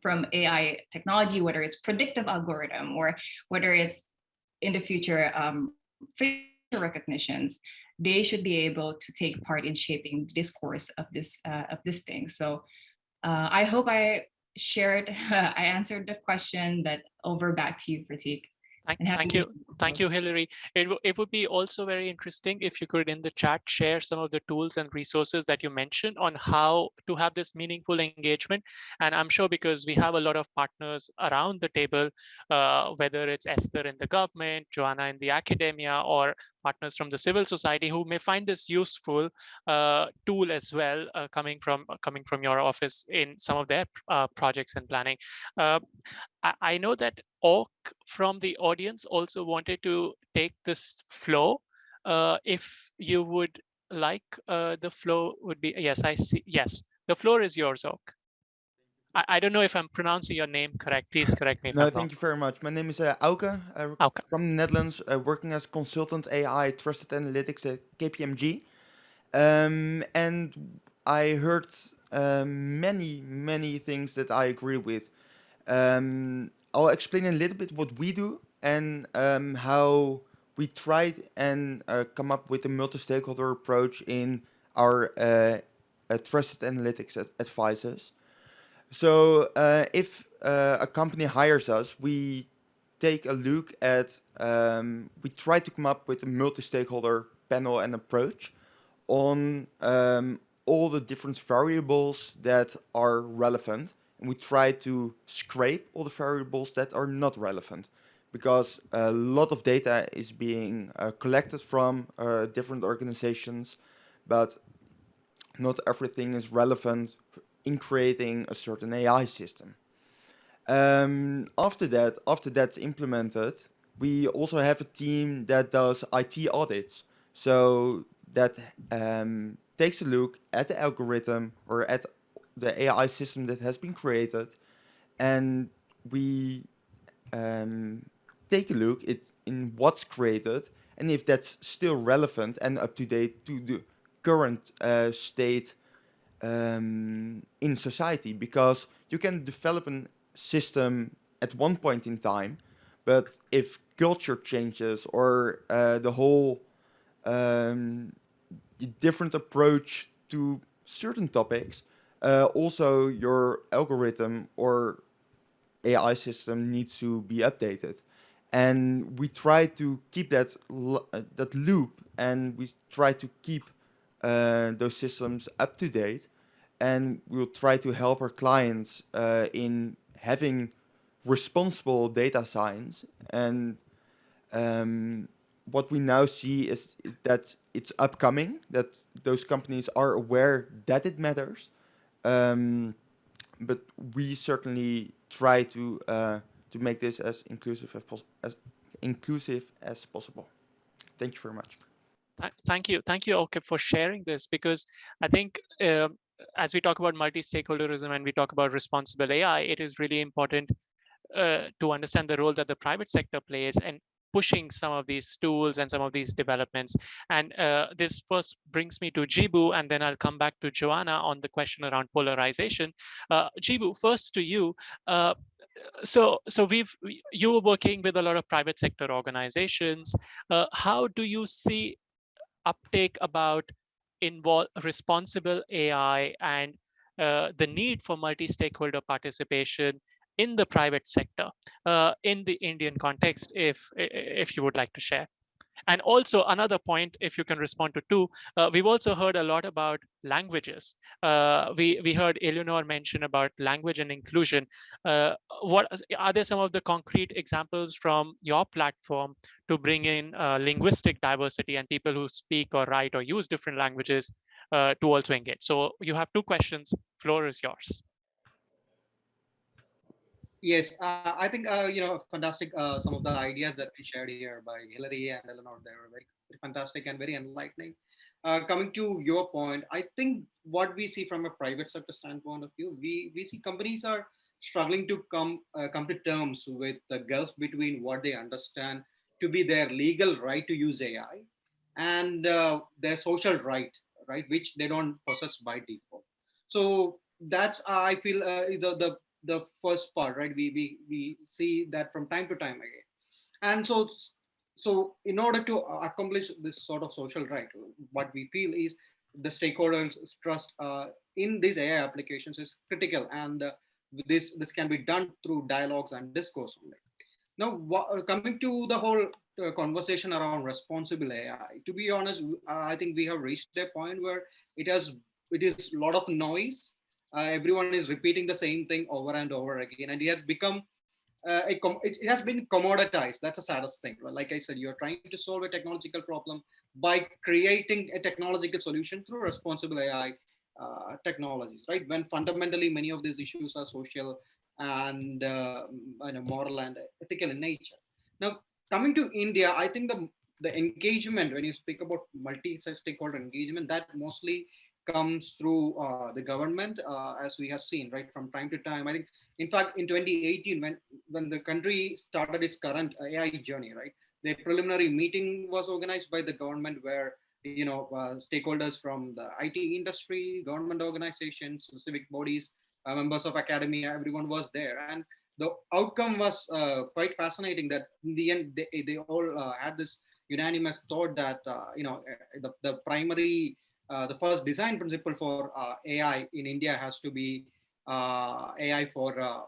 from AI technology, whether it's predictive algorithm or whether it's in the future um, facial recognitions, they should be able to take part in shaping the discourse of this uh, of this thing. So uh, I hope I shared, I answered the question, but over back to you, Pratik. Thank, thank you. Thank you, Hillary. It, it would be also very interesting if you could in the chat share some of the tools and resources that you mentioned on how to have this meaningful engagement. And I'm sure because we have a lot of partners around the table, uh, whether it's Esther in the government, Joanna in the academia, or partners from the civil society who may find this useful uh, tool as well uh, coming from uh, coming from your office in some of their uh, projects and planning. Uh, I, I, know that Ork from the audience also wanted to take this flow. If you would like, the flow would be, yes, I see, yes, the floor is yours, Ork. I, I, don't know if I'm pronouncing your name correct. Please correct me. no, thank wrong. you very much. My name is uh, Auke, uh, Auke. from the Netherlands, uh, working as consultant AI trusted analytics at KPMG. Um, and I heard um, many, many things that I agree with. Um, I'll explain a little bit what we do and um, how we tried and uh, come up with a multi-stakeholder approach in our uh, uh, trusted analytics advisors. So uh, if uh, a company hires us, we take a look at, um, we try to come up with a multi-stakeholder panel and approach on um, all the different variables that are relevant. And we try to scrape all the variables that are not relevant because a lot of data is being uh, collected from uh, different organizations, but not everything is relevant in creating a certain AI system. Um, after that, after that's implemented, we also have a team that does IT audits. So that um, takes a look at the algorithm or at the AI system that has been created and we um, take a look at in what's created and if that's still relevant and up to date to the current uh, state um, in society because you can develop a system at one point in time but if culture changes or uh, the whole um, different approach to certain topics, uh, also your algorithm or AI system needs to be updated. And we try to keep that uh, that loop and we try to keep uh, those systems up to date. And we'll try to help our clients uh, in having responsible data science. And um, what we now see is that it's upcoming, that those companies are aware that it matters. Um, but we certainly try to uh, to make this as inclusive as, as inclusive as possible. Thank you very much. Thank you, thank you, Oke, for sharing this because I think uh, as we talk about multi-stakeholderism and we talk about responsible AI, it is really important uh, to understand the role that the private sector plays and pushing some of these tools and some of these developments. And uh, this first brings me to Jibu, and then I'll come back to Joanna on the question around polarization. Uh, Jibu, first to you. Uh, so, so we've you were working with a lot of private sector organizations. Uh, how do you see uptake about involve responsible AI and uh, the need for multi-stakeholder participation in the private sector uh, in the Indian context, if if you would like to share. And also another point, if you can respond to two, uh, we've also heard a lot about languages. Uh, we we heard Eleanor mention about language and inclusion. Uh, what are there some of the concrete examples from your platform to bring in uh, linguistic diversity and people who speak or write or use different languages uh, to also engage? So you have two questions. Floor is yours. Yes, uh, I think uh, you know fantastic. Uh, some of the ideas that we shared here by Hillary and Eleanor, they were very, fantastic and very enlightening. Uh, coming to your point, I think what we see from a private sector standpoint of view, we we see companies are struggling to come uh, come to terms with the gulf between what they understand to be their legal right to use AI and uh, their social right, right, which they don't possess by default. So that's I feel the the the first part, right? We, we, we see that from time to time again. And so, so in order to accomplish this sort of social right, what we feel is the stakeholders trust uh, in these AI applications is critical. And uh, this, this can be done through dialogues and discourse only. Now, coming to the whole uh, conversation around responsible AI, to be honest, I think we have reached a point where it has it is a lot of noise uh, everyone is repeating the same thing over and over again and it has become uh, a it, it, has been commoditized. That's the saddest thing. Like i said you're trying to solve a technological problem by creating a technological solution through responsible ai uh, technologies right? When fundamentally many of these issues are social and uh, you know, moral and ethical in nature. Now coming to india i think the the engagement when you speak about multi-stakeholder engagement that mostly comes through uh, the government, uh, as we have seen, right, from time to time. I think, in fact, in 2018, when, when the country started its current AI journey, right, the preliminary meeting was organized by the government where, you know, uh, stakeholders from the IT industry, government organizations, civic bodies, uh, members of academia, everyone was there. And the outcome was uh, quite fascinating that in the end, they, they all uh, had this unanimous thought that, you know, the, the primary uh, the first design principle for uh, AI in India has to be uh, AI for uh,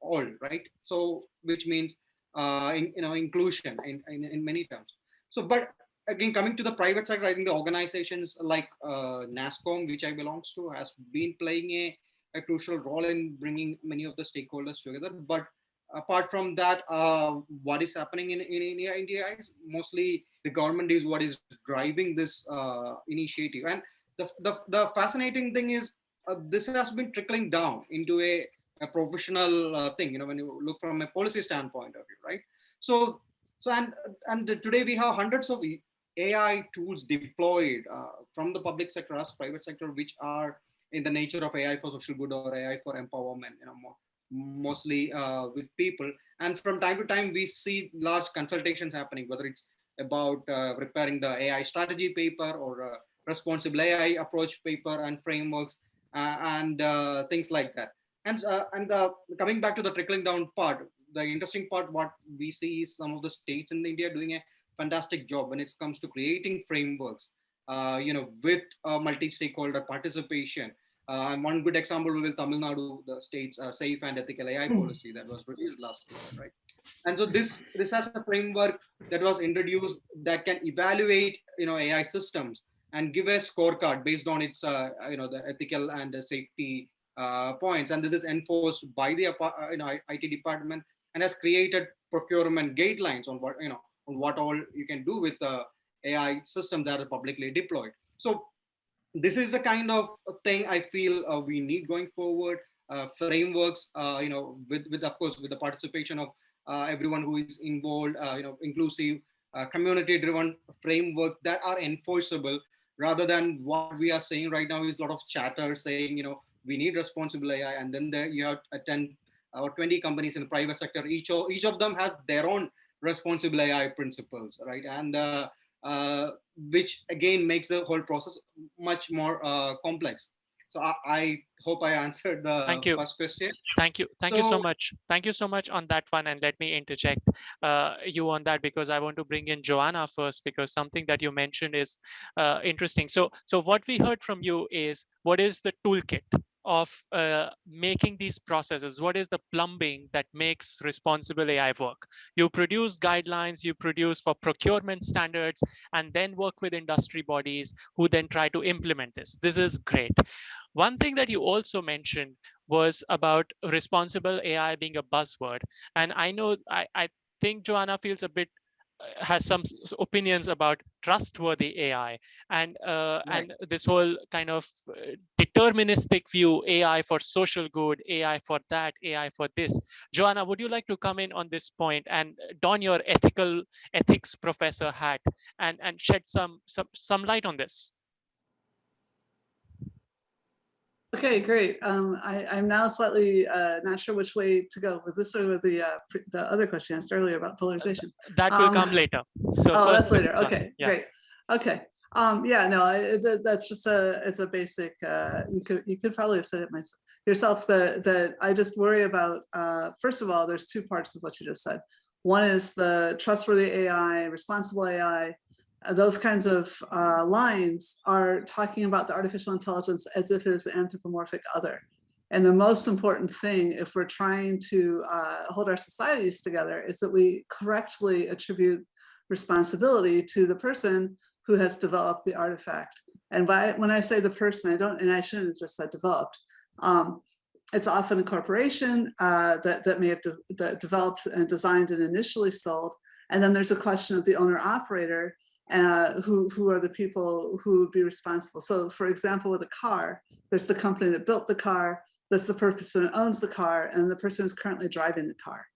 all, right? So, which means uh, in, you know inclusion in, in, in many terms. So, but again, coming to the private sector, I think the organizations like NASSCOM, which I belongs to, has been playing a, a crucial role in bringing many of the stakeholders together. But apart from that, uh, what is happening in, in India, India is mostly the government is what is driving this uh, initiative. And the, the, the, fascinating thing is uh, this has been trickling down into a, a professional uh, thing, you know, when you look from a policy standpoint of view, right? So So and and today we have hundreds of AI tools deployed uh, from the public sector as private sector, which are in the nature of AI for social good or AI for empowerment, you know, more, mostly uh, with people. And from time to time, we see large consultations happening, whether it's about uh, preparing the AI strategy paper or uh, responsible AI approach paper and frameworks uh, and uh, things like that. And, and coming back to the trickling down part, the interesting part, what we see is some of the states in India doing a fantastic job when it comes to creating frameworks, you know, with multi-stakeholder participation and one good example will be Tamil Nadu, the state's uh, safe and ethical AI hmm. policy that was released last year, right? And so this this has a framework that was introduced that can evaluate you know AI systems and give a scorecard based on its uh, you know the ethical and the safety uh, points. And this is enforced by the uh, you know IT department and has created procurement guidelines on what you know on what all you can do with the AI systems that are publicly deployed. So this is the kind of thing I feel uh, we need going forward. Uh, frameworks, uh, you know, with with of course with the participation of uh, everyone who is involved, uh, you know, inclusive, uh, community-driven frameworks that are enforceable, rather than what we are saying right now is a lot of chatter saying, you know, we need responsible AI, and then there you have 10 or 20 companies in the private sector. Each of each of them has their own responsible AI principles, right? And uh, which again makes the whole process much more uh, complex. So I, I, hope I answered the Thank you. first question. Thank you. Thank so, you so much. Thank you so much on that one. And let me interject uh, you on that because I want to bring in Joanna first because something that you mentioned is uh, interesting. So, so what we heard from you is what is the toolkit of uh, making these processes? What is the plumbing that makes responsible AI work? You produce guidelines, you produce for procurement standards, and then work with industry bodies who then try to implement this. This is great. One thing that you also mentioned was about responsible AI being a buzzword. And I know, I, I think Joanna feels a bit has some opinions about trustworthy AI and uh, right. and this whole kind of uh, deterministic view AI for social good, AI for that, AI for this. Joanna, would you like to come in on this point and don your ethical ethics professor hat and and shed some some some light on this? Okay, great. Um, I, am now slightly uh, not sure which way to go. Was this or with the uh, the other question asked earlier about polarization? That will um, come later. So oh, that's later. Okay, yeah. great. Okay. Um, yeah, no, that's just a it's a basic. Uh, you could you could probably have said it myself yourself that that I just worry about. Uh, first of all, there's two parts of what you just said. One is the trustworthy AI, responsible AI, those kinds of uh, lines are talking about the artificial intelligence as if it is the anthropomorphic other. And the most important thing, if we're trying to uh, hold our societies together, is that we correctly attribute responsibility to the person who has developed the artifact. And by when I say the person, I don't, and I shouldn't have just said developed. Um, it's often a corporation uh, that, that may have de that developed and designed and initially sold. And then there's a question of the owner operator uh, who, who are the people who would be responsible. So for example, with a car, there's the company that built the car, there's the person that owns the car, and the person who's currently driving the car.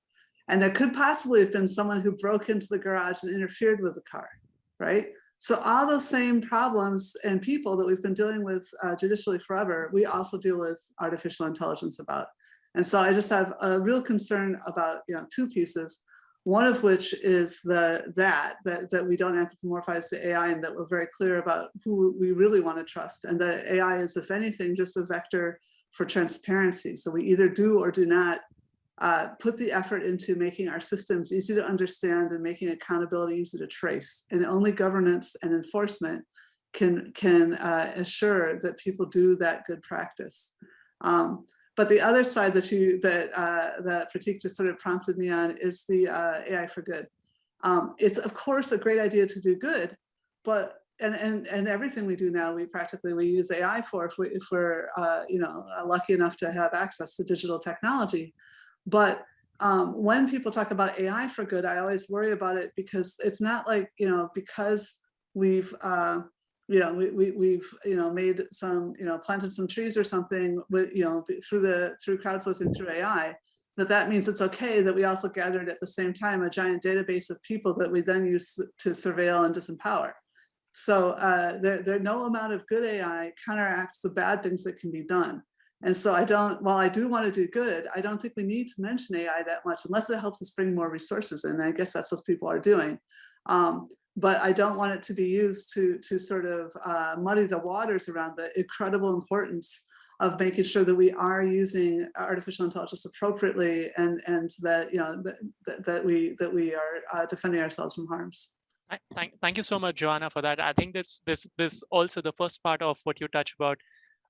And there could possibly have been someone who broke into the garage and interfered with the car, right? So all those same problems and people that we've been dealing with uh, judicially forever, we also deal with artificial intelligence about. And so I just have a real concern about you know two pieces. One of which is the that, that, that we don't anthropomorphize the AI and that we're very clear about who we really want to trust. And the AI is, if anything, just a vector for transparency. So we either do or do not uh, put the effort into making our systems easy to understand and making accountability easy to trace. And only governance and enforcement can, can uh, assure that people do that good practice. Um, but the other side that you that uh, that Pratik just sort of prompted me on is the uh, AI for good. Um, it's of course a great idea to do good, but and and and everything we do now we practically we use AI for if we if we're uh, you know lucky enough to have access to digital technology. But um, when people talk about AI for good, I always worry about it because it's not like you know because we've uh, you know, we, we, we've, you know, made some, you know, planted some trees or something with, you know, through the, through crowdsourcing, through AI, that that means it's okay that we also gathered at the same time a giant database of people that we then use to surveil and disempower. So uh, there, there, no amount of good AI counteracts the bad things that can be done. And so I don't, while I do want to do good, I don't think we need to mention AI that much unless it helps us bring more resources in. And I guess that's what people are doing. Um, but I don't want it to be used to, to sort of uh, muddy the waters around the incredible importance of making sure that we are using artificial intelligence appropriately and, and that, you know, that, that we, that we are uh, defending ourselves from harms. Thank, thank you so much, Joanna, for that. I think this, this, this also the first part of what you touch about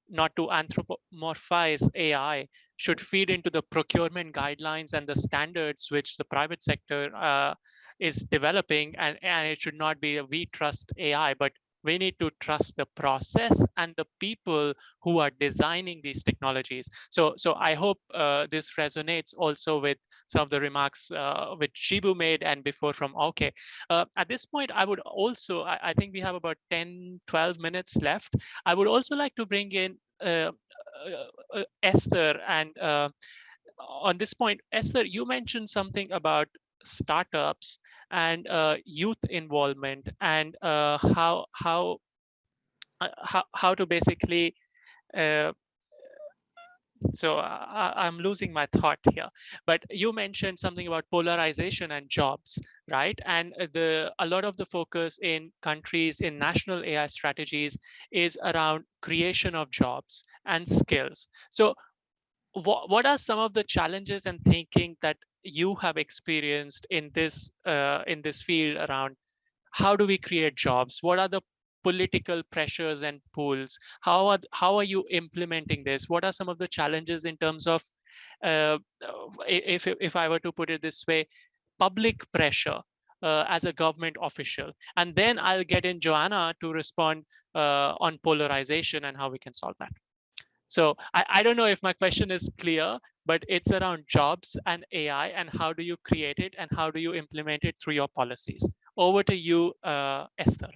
not to anthropomorphize AI should feed into the procurement guidelines and the standards which the private sector uh, is developing and, and it should not be a we trust AI, but we need to trust the process and the people who are designing these technologies. So, so I hope uh, this resonates also with some of the remarks uh, which Jibu made and before from Oke. Uh, at this point, I would also, I, I, think we have about 10, 12 minutes left. I would also like to bring in uh, uh, uh, Esther and on this point, Esther, you mentioned something about startups and uh, youth involvement and uh, how how uh, how how to basically uh, so I, am losing my thought here but you mentioned something about polarization and jobs right? And the a lot of the focus in countries in national ai strategies is around creation of jobs and skills. So what, what are some of the challenges and thinking that you have experienced in this uh, in this field around how do we create jobs? What are the political pressures and pulls? How are how are you implementing this? What are some of the challenges in terms of uh, if if I were to put it this way, public pressure uh, as a government official, and then I'll get in Joanna to respond uh, on polarization and how we can solve that. So I, I don't know if my question is clear, but it's around jobs and AI and how do you create it and how do you implement it through your policies. Over to you, uh, Esther.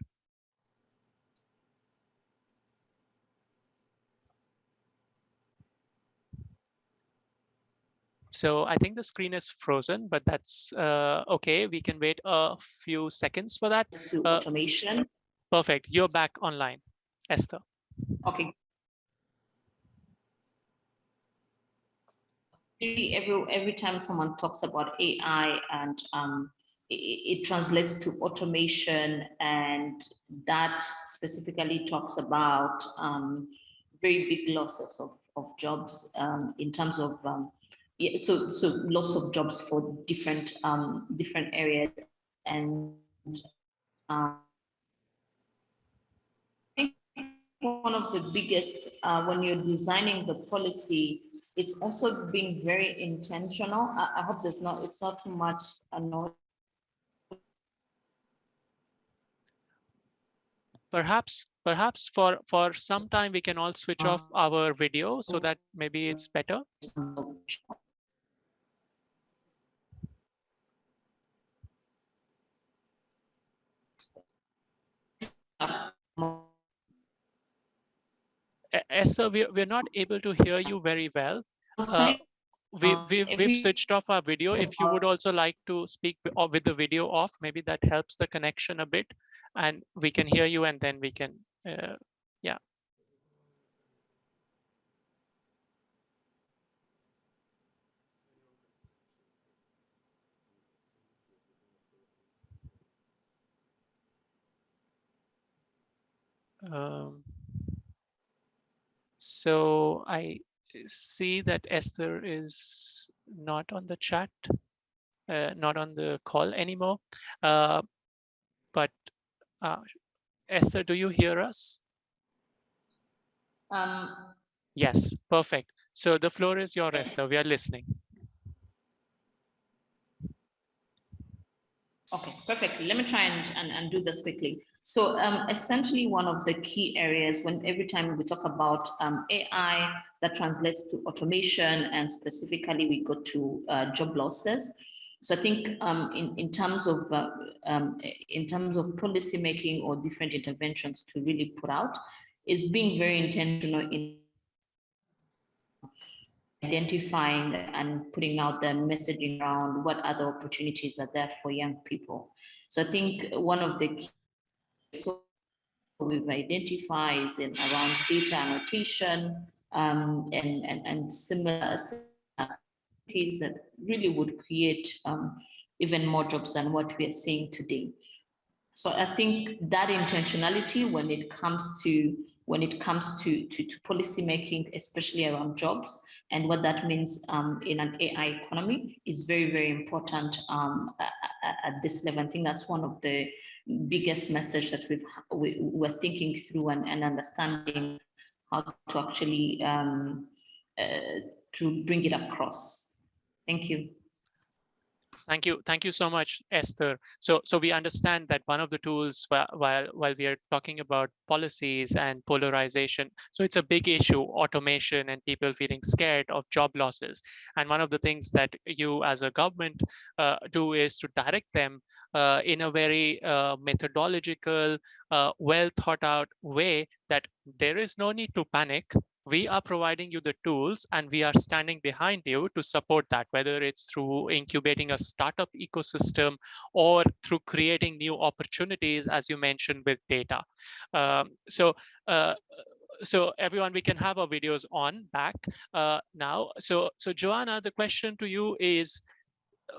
So I think the screen is frozen, but that's uh, okay. We can wait a few seconds for that. To uh, automation. Perfect. You're back online, Esther. Okay, every every time someone talks about AI and um, it, it, translates to automation and that specifically talks about um, very big losses of, of jobs um, in terms of um, yeah, so so loss of jobs for different um, different areas and uh, I think one of the biggest uh, when you're designing the policy it's also being very intentional. I, I hope there's not, it's not too much annoying. Perhaps, perhaps for, for some time we can all switch off uh-huh. our video so that maybe it's better. Uh-huh. Esther, we, we're not able to hear you very well. Uh, we, uh, we've, we've switched off our video. If you would also like to speak with, with the video off, maybe that helps the connection a bit and we can hear you and then we can, uh, yeah. Um, so I see that Esther is not on the chat, uh, not on the call anymore. Uh, but uh, Esther, do you hear us? Um, yes, perfect. So the floor is yours, Esther. We are listening. Okay, perfect. Let me try and, and, and do this quickly. So um, essentially one of the key areas when every time we talk about um, AI that translates to automation and specifically we go to uh, job losses. So I think um, in, in terms of uh, um, in terms of policy making or different interventions to really put out is being very intentional in identifying and putting out the messaging around what other opportunities are there for young people. So I think one of the key so we've identified in around data annotation um, and, and, and similar activities that really would create um, even more jobs than what we are seeing today. So I think that intentionality when it comes to when it comes to, to, to policy making, especially around jobs and what that means um, in an AI economy is very, very important um, at, at, this level. I think that's one of the biggest message that we've, we, we're thinking through and, and understanding how to actually um, uh, to bring it across. Thank you. Thank you. Thank you so much, Esther. So, so we understand that one of the tools while, while, we are talking about policies and polarization, so it's a big issue, automation and people feeling scared of job losses. And one of the things that you as a government uh, do is to direct them uh, in a very uh, methodological, uh, well thought out way that there is no need to panic we are providing you the tools and we are standing behind you to support that, whether it's through incubating a startup ecosystem or through creating new opportunities, as you mentioned with data. Um, so, uh, so everyone, we can have our videos on back uh, now. So, so Joanna, the question to you is,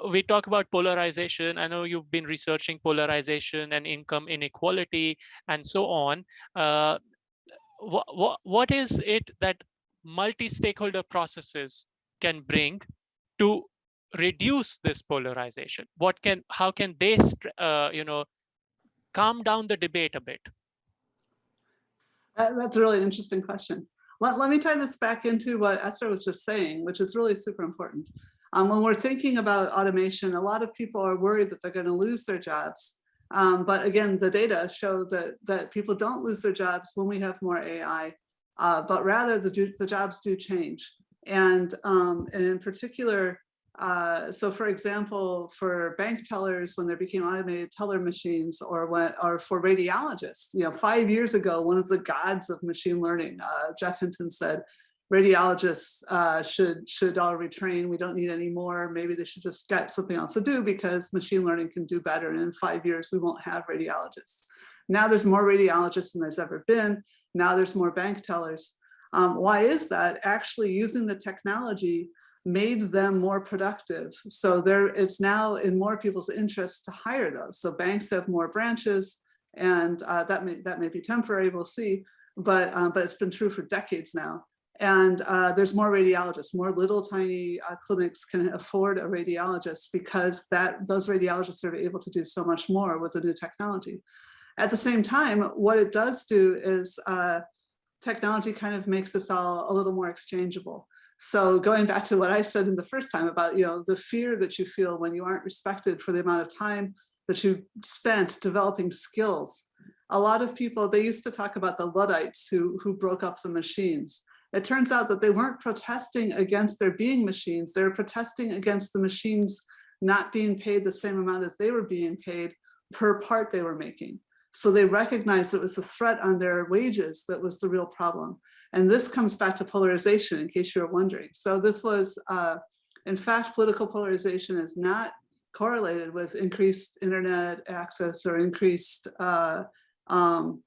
we talk about polarization. I know you've been researching polarization and income inequality and so on. Uh, what, what, what is it that multi-stakeholder processes can bring to reduce this polarization? What can, how can they, uh, you know, calm down the debate a bit? That's a really interesting question. Let, let me tie this back into what Esther was just saying, which is really super important. Um, when we're thinking about automation, a lot of people are worried that they're going to lose their jobs. Um, but again, the data show that, that people don't lose their jobs when we have more AI, uh, but rather the, the jobs do change. And, um, and in particular, uh, so for example, for bank tellers, when there became automated teller machines or when, or for radiologists, you know, five years ago, one of the gods of machine learning, uh, Geoff Hinton said, radiologists uh, should should all retrain. We don't need any more. Maybe they should just get something else to do because machine learning can do better. And in five years, we won't have radiologists. Now there's more radiologists than there's ever been. Now there's more bank tellers. Um, why is that? Actually using the technology made them more productive. So there, it's now in more people's interest to hire those. So banks have more branches and uh, that, may, that may be temporary, we'll see, but, um, but it's been true for decades now. And uh, there's more radiologists, more little tiny uh, clinics can afford a radiologist because that those radiologists are able to do so much more with the new technology. At the same time, what it does do is uh, technology kind of makes this all a little more exchangeable. So going back to what I said in the first time about you know the fear that you feel when you aren't respected for the amount of time that you spent developing skills. A lot of people, they used to talk about the Luddites who, who broke up the machines it turns out that they weren't protesting against there being machines. They were protesting against the machines not being paid the same amount as they were being paid per part they were making. So they recognized it was the threat on their wages that was the real problem. And this comes back to polarization in case you're wondering. So this was, uh, in fact, political polarization is not correlated with increased internet access or increased uh, um,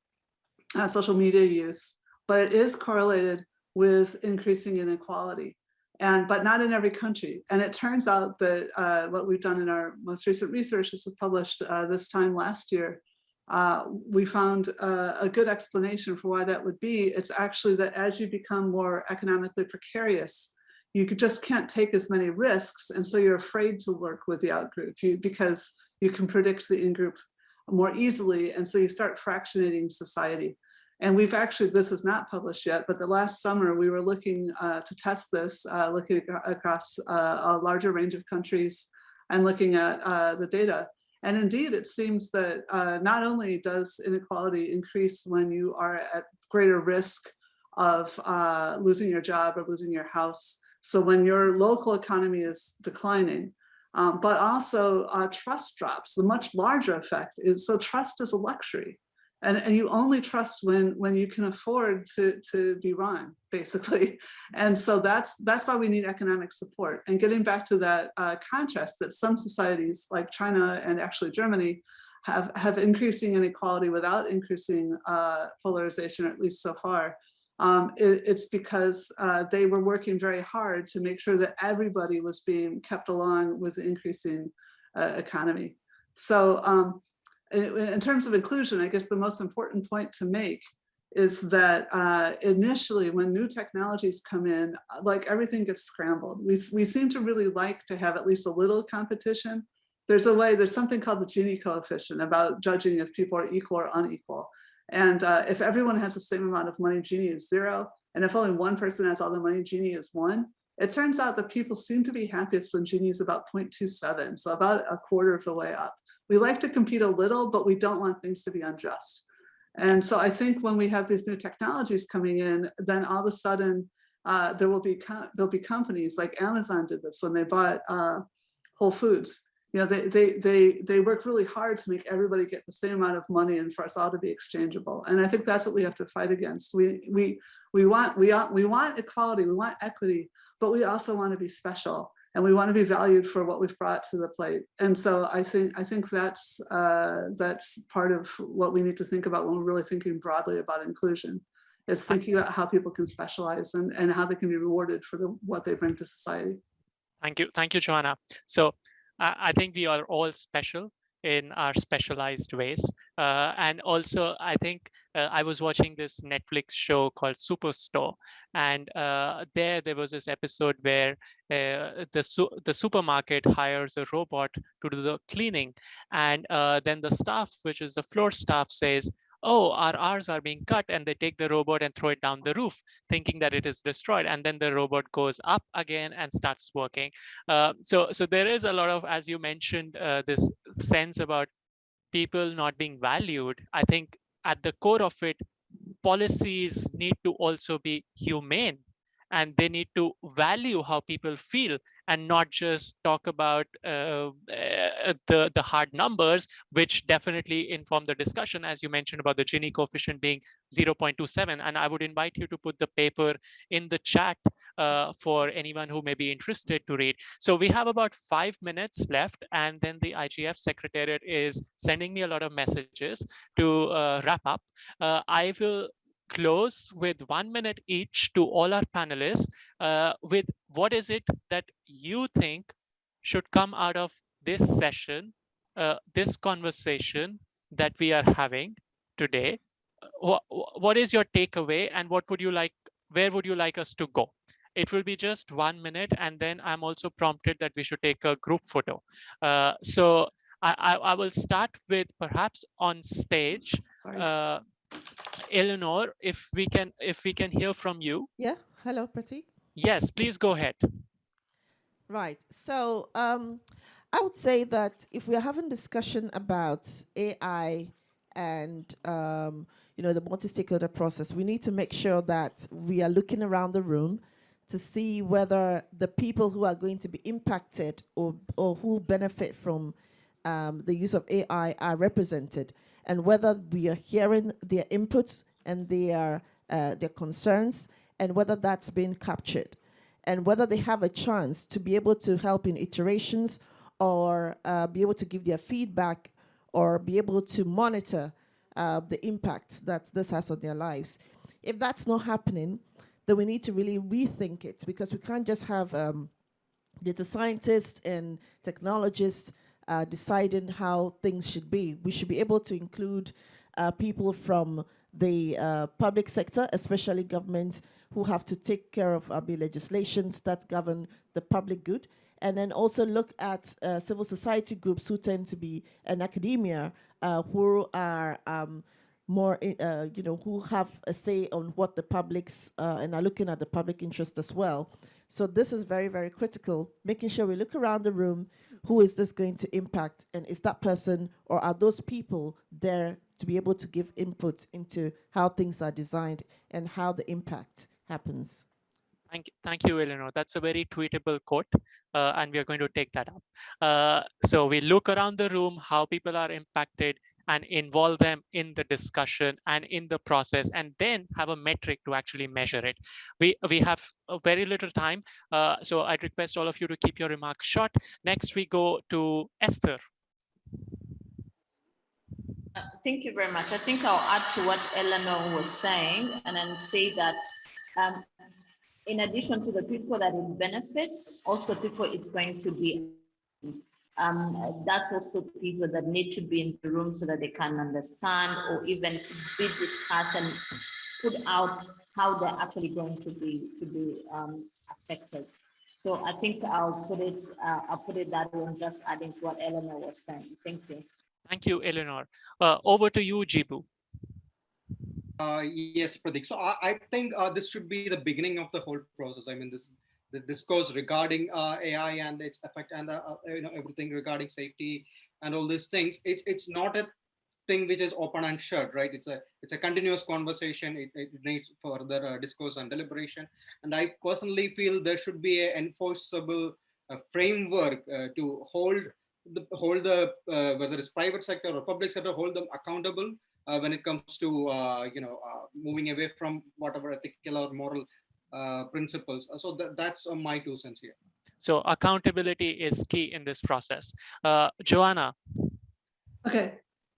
uh, social media use, but it is correlated with increasing inequality and but not in every country. And it turns out that uh, what we've done in our most recent research, this was published uh, this time last year, uh, we found uh, a good explanation for why that would be. It's actually that as you become more economically precarious, you just can't take as many risks. And so you're afraid to work with the outgroup you, because you can predict the in-group more easily. And so you start fractionating society. And we've actually, this is not published yet, but the last summer we were looking uh, to test this, uh, looking across uh, a larger range of countries and looking at uh, the data. And indeed, it seems that uh, not only does inequality increase when you are at greater risk of uh, losing your job or losing your house, so when your local economy is declining, um, but also trust drops. The much larger effect is, so trust is a luxury. And, and you only trust when when you can afford to, to be wrong, basically. And so that's that's why we need economic support. And getting back to that uh, contrast that some societies like China and actually Germany have, have increasing inequality without increasing uh, polarization, or at least so far. Um, it, it's because uh, they were working very hard to make sure that everybody was being kept along with the increasing uh, economy. So um, in, terms of inclusion, I guess the most important point to make is that uh, initially when new technologies come in, like everything gets scrambled. We, we seem to really like to have at least a little competition. There's a way, there's something called the Gini coefficient about judging if people are equal or unequal. And uh, if everyone has the same amount of money, Gini is zero. And if only one person has all the money, Gini is one. It turns out that people seem to be happiest when Gini is about 0.27, so about a quarter of the way up. We like to compete a little, but we don't want things to be unjust. And so I think when we have these new technologies coming in, then all of a sudden uh, there will be there'll be companies like Amazon did this when they bought uh, Whole Foods you know, they, they, they, they work really hard to make everybody get the same amount of money and for us all to be exchangeable. And I think that's what we have to fight against. We, we, we, want, we, we want equality, we want equity, but we also want to be special and we want to be valued for what we've brought to the plate. And so I think, I think that's, uh, that's part of what we need to think about when we're really thinking broadly about inclusion is thinking about how people can specialize and, and how they can be rewarded for the, what they bring to society. Thank you. Thank you, Joanna. So I think we are all special in our specialized ways. Uh, and also, I think uh, I was watching this Netflix show called Superstore, and uh, there there was this episode where uh, the su the supermarket hires a robot to do the cleaning, and uh, then the staff, which is the floor staff, says, oh, our R's are being cut and they take the robot and throw it down the roof, thinking that it is destroyed. And then the robot goes up again and starts working. Uh, so, so there is a lot of, as you mentioned, uh, this sense about people not being valued. I think at the core of it, policies need to also be humane and they need to value how people feel and not just talk about uh, uh, the, the hard numbers, which definitely inform the discussion, as you mentioned about the Gini coefficient being 0.27. And I would invite you to put the paper in the chat uh, for anyone who may be interested to read. So we have about five minutes left, and then the IGF Secretariat is sending me a lot of messages to uh, wrap up. Uh, I will close with one minute each to all our panelists uh, with what is it that you think should come out of this session, uh, this conversation that we are having today. What, what is your takeaway and what would you like, where would you like us to go? It will be just one minute and then I'm also prompted that we should take a group photo. Uh, so I, I, I, will start with perhaps on stage. Uh, Eleanor, if we can if we can hear from you. Yeah. Hello, Pratik. Yes, please go ahead. Right. So um, I would say that if we are having discussion about AI and um, you know the multi-stakeholder process, we need to make sure that we are looking around the room to see whether the people who are going to be impacted or, or who benefit from um, the use of AI are represented and whether we are hearing their inputs and their, uh, their concerns and whether that's been captured and whether they have a chance to be able to help in iterations or uh, be able to give their feedback or be able to monitor uh, the impact that this has on their lives. If that's not happening, then we need to really rethink it because we can't just have um, data scientists and technologists uh, deciding how things should be. We should be able to include uh, people from the uh, public sector, especially governments who have to take care of uh, the legislations that govern the public good, and then also look at uh, civil society groups who tend to be in academia, uh, who are um, more, uh, you know, who have a say on what the publics, uh, and are looking at the public interest as well. So this is very, very critical, making sure we look around the room, who is this going to impact? And is that person or are those people there to be able to give input into how things are designed and how the impact happens? Thank you, thank you, Eleanor. That's a very tweetable quote, uh, and we are going to take that up. Uh, so we look around the room, how people are impacted, and involve them in the discussion and in the process and then have a metric to actually measure it. We, we have very little time, uh, so I'd request all of you to keep your remarks short. Next, we go to Esther. Uh, thank you very much. I think I'll add to what Eleanor was saying and then say that um, in addition to the people that it benefits, also people it's going to be, um, that's also people that need to be in the room so that they can understand or even be discussed and put out how they're actually going to be to be um, affected. So I think I'll put it uh, I'll put it that way and just adding to what Eleanor was saying. Thank you. Thank you, Eleanor. Uh, over to you, Jibu. Uh, yes, Pratik. So I, I think uh, this should be the beginning of the whole process. I mean, this this discourse regarding uh, AI and its effect and uh, uh, you know everything regarding safety and all these things. It's it's not a thing which is open and shut, right? It's a it's a continuous conversation. It, it needs further uh, discourse and deliberation. And I personally feel there should be an enforceable framework to hold the hold the whether it's private sector or public sector hold them accountable uh, when it comes to uh, you know uh, moving away from whatever ethical or moral principles. So th that's my two cents here. So accountability is key in this process. Joanna. Okay,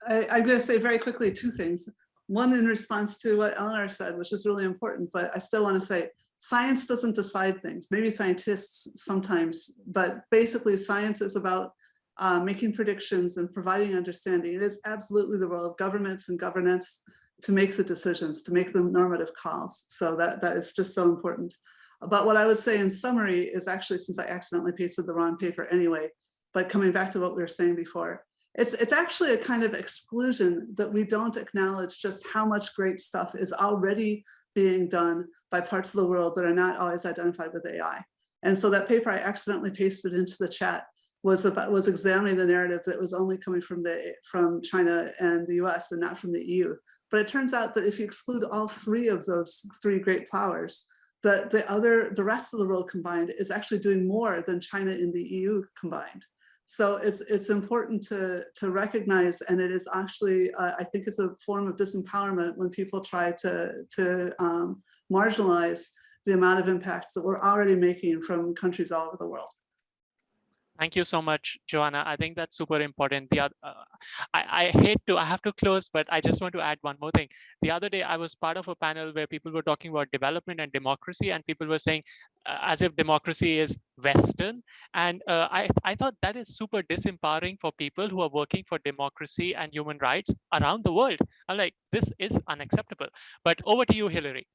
I, I'm going to say very quickly two things. One in response to what Eleanor said, which is really important, but I still want to say science doesn't decide things. Maybe scientists sometimes, but basically science is about uh, making predictions and providing understanding. It is absolutely the role of governments and governance to make the decisions, to make the normative calls. So that, that is just so important. But what I would say in summary is actually, since I accidentally pasted the wrong paper anyway, but coming back to what we were saying before, it's, it's actually a kind of exclusion that we don't acknowledge just how much great stuff is already being done by parts of the world that are not always identified with AI. And so that paper I accidentally pasted into the chat was about was examining the narrative that was only coming from the from China and the US and not from the EU. But it turns out that if you exclude all three of those three great powers, the, the other, the rest of the world combined is actually doing more than China and the EU combined. So it's it's important to to recognize, and it is actually uh, I think it's a form of disempowerment when people try to to um, marginalize the amount of impacts that we're already making from countries all over the world. Thank you so much, Joanna. I think that's super important. The other, uh, I, I hate to, I have to close, but I just want to add one more thing. The other day, I was part of a panel where people were talking about development and democracy, and people were saying, uh, as if democracy is Western. And uh, I, I thought that is super disempowering for people who are working for democracy and human rights around the world. I'm like, this is unacceptable. But over to you, Hillary.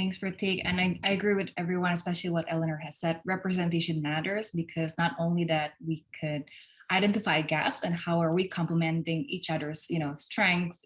Thanks, Pratik. And I, I agree with everyone, especially what Eleanor has said. Representation matters because not only that we could identify gaps and how are we complementing each other's you know strengths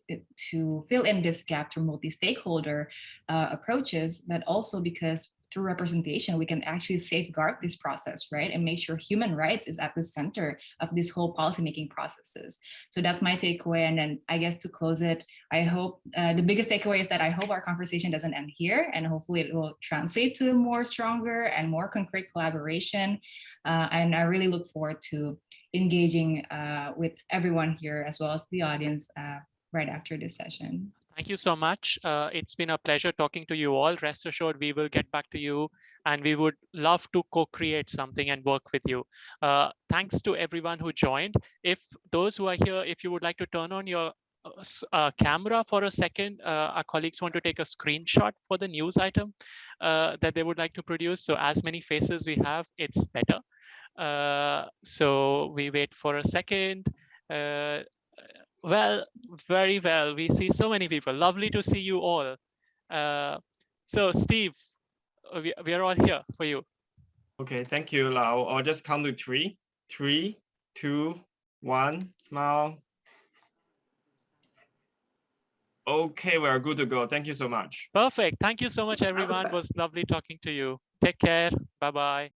to fill in this gap through multi-stakeholder uh, approaches but also because through representation, we can actually safeguard this process, right? And make sure human rights is at the center of this whole policymaking processes. So that's my takeaway. And then I guess to close it, I hope uh, the biggest takeaway is that I hope our conversation doesn't end here and hopefully it will translate to a more stronger and more concrete collaboration. Uh, and I really look forward to engaging uh, with everyone here as well as the audience uh, right after this session. Thank you so much. Uh, it's been a pleasure talking to you all. Rest assured, we will get back to you and we would love to co-create something and work with you. Uh, thanks to everyone who joined. If those who are here, if you would like to turn on your uh, uh camera for a second, uh, our colleagues want to take a screenshot for the news item uh, that they would like to produce. So as many faces we have, it's better. so we wait for a second. Well, very well. We see so many people. Lovely to see you all. Uh, so Steve, uh, we, we are all here for you. Okay, thank you, Lau. I'll just count to three. Three, two, one, smile. Okay, we're good to go. Thank you so much. Perfect. Thank you so much, everyone. It was lovely talking to you. Take care. Bye-bye.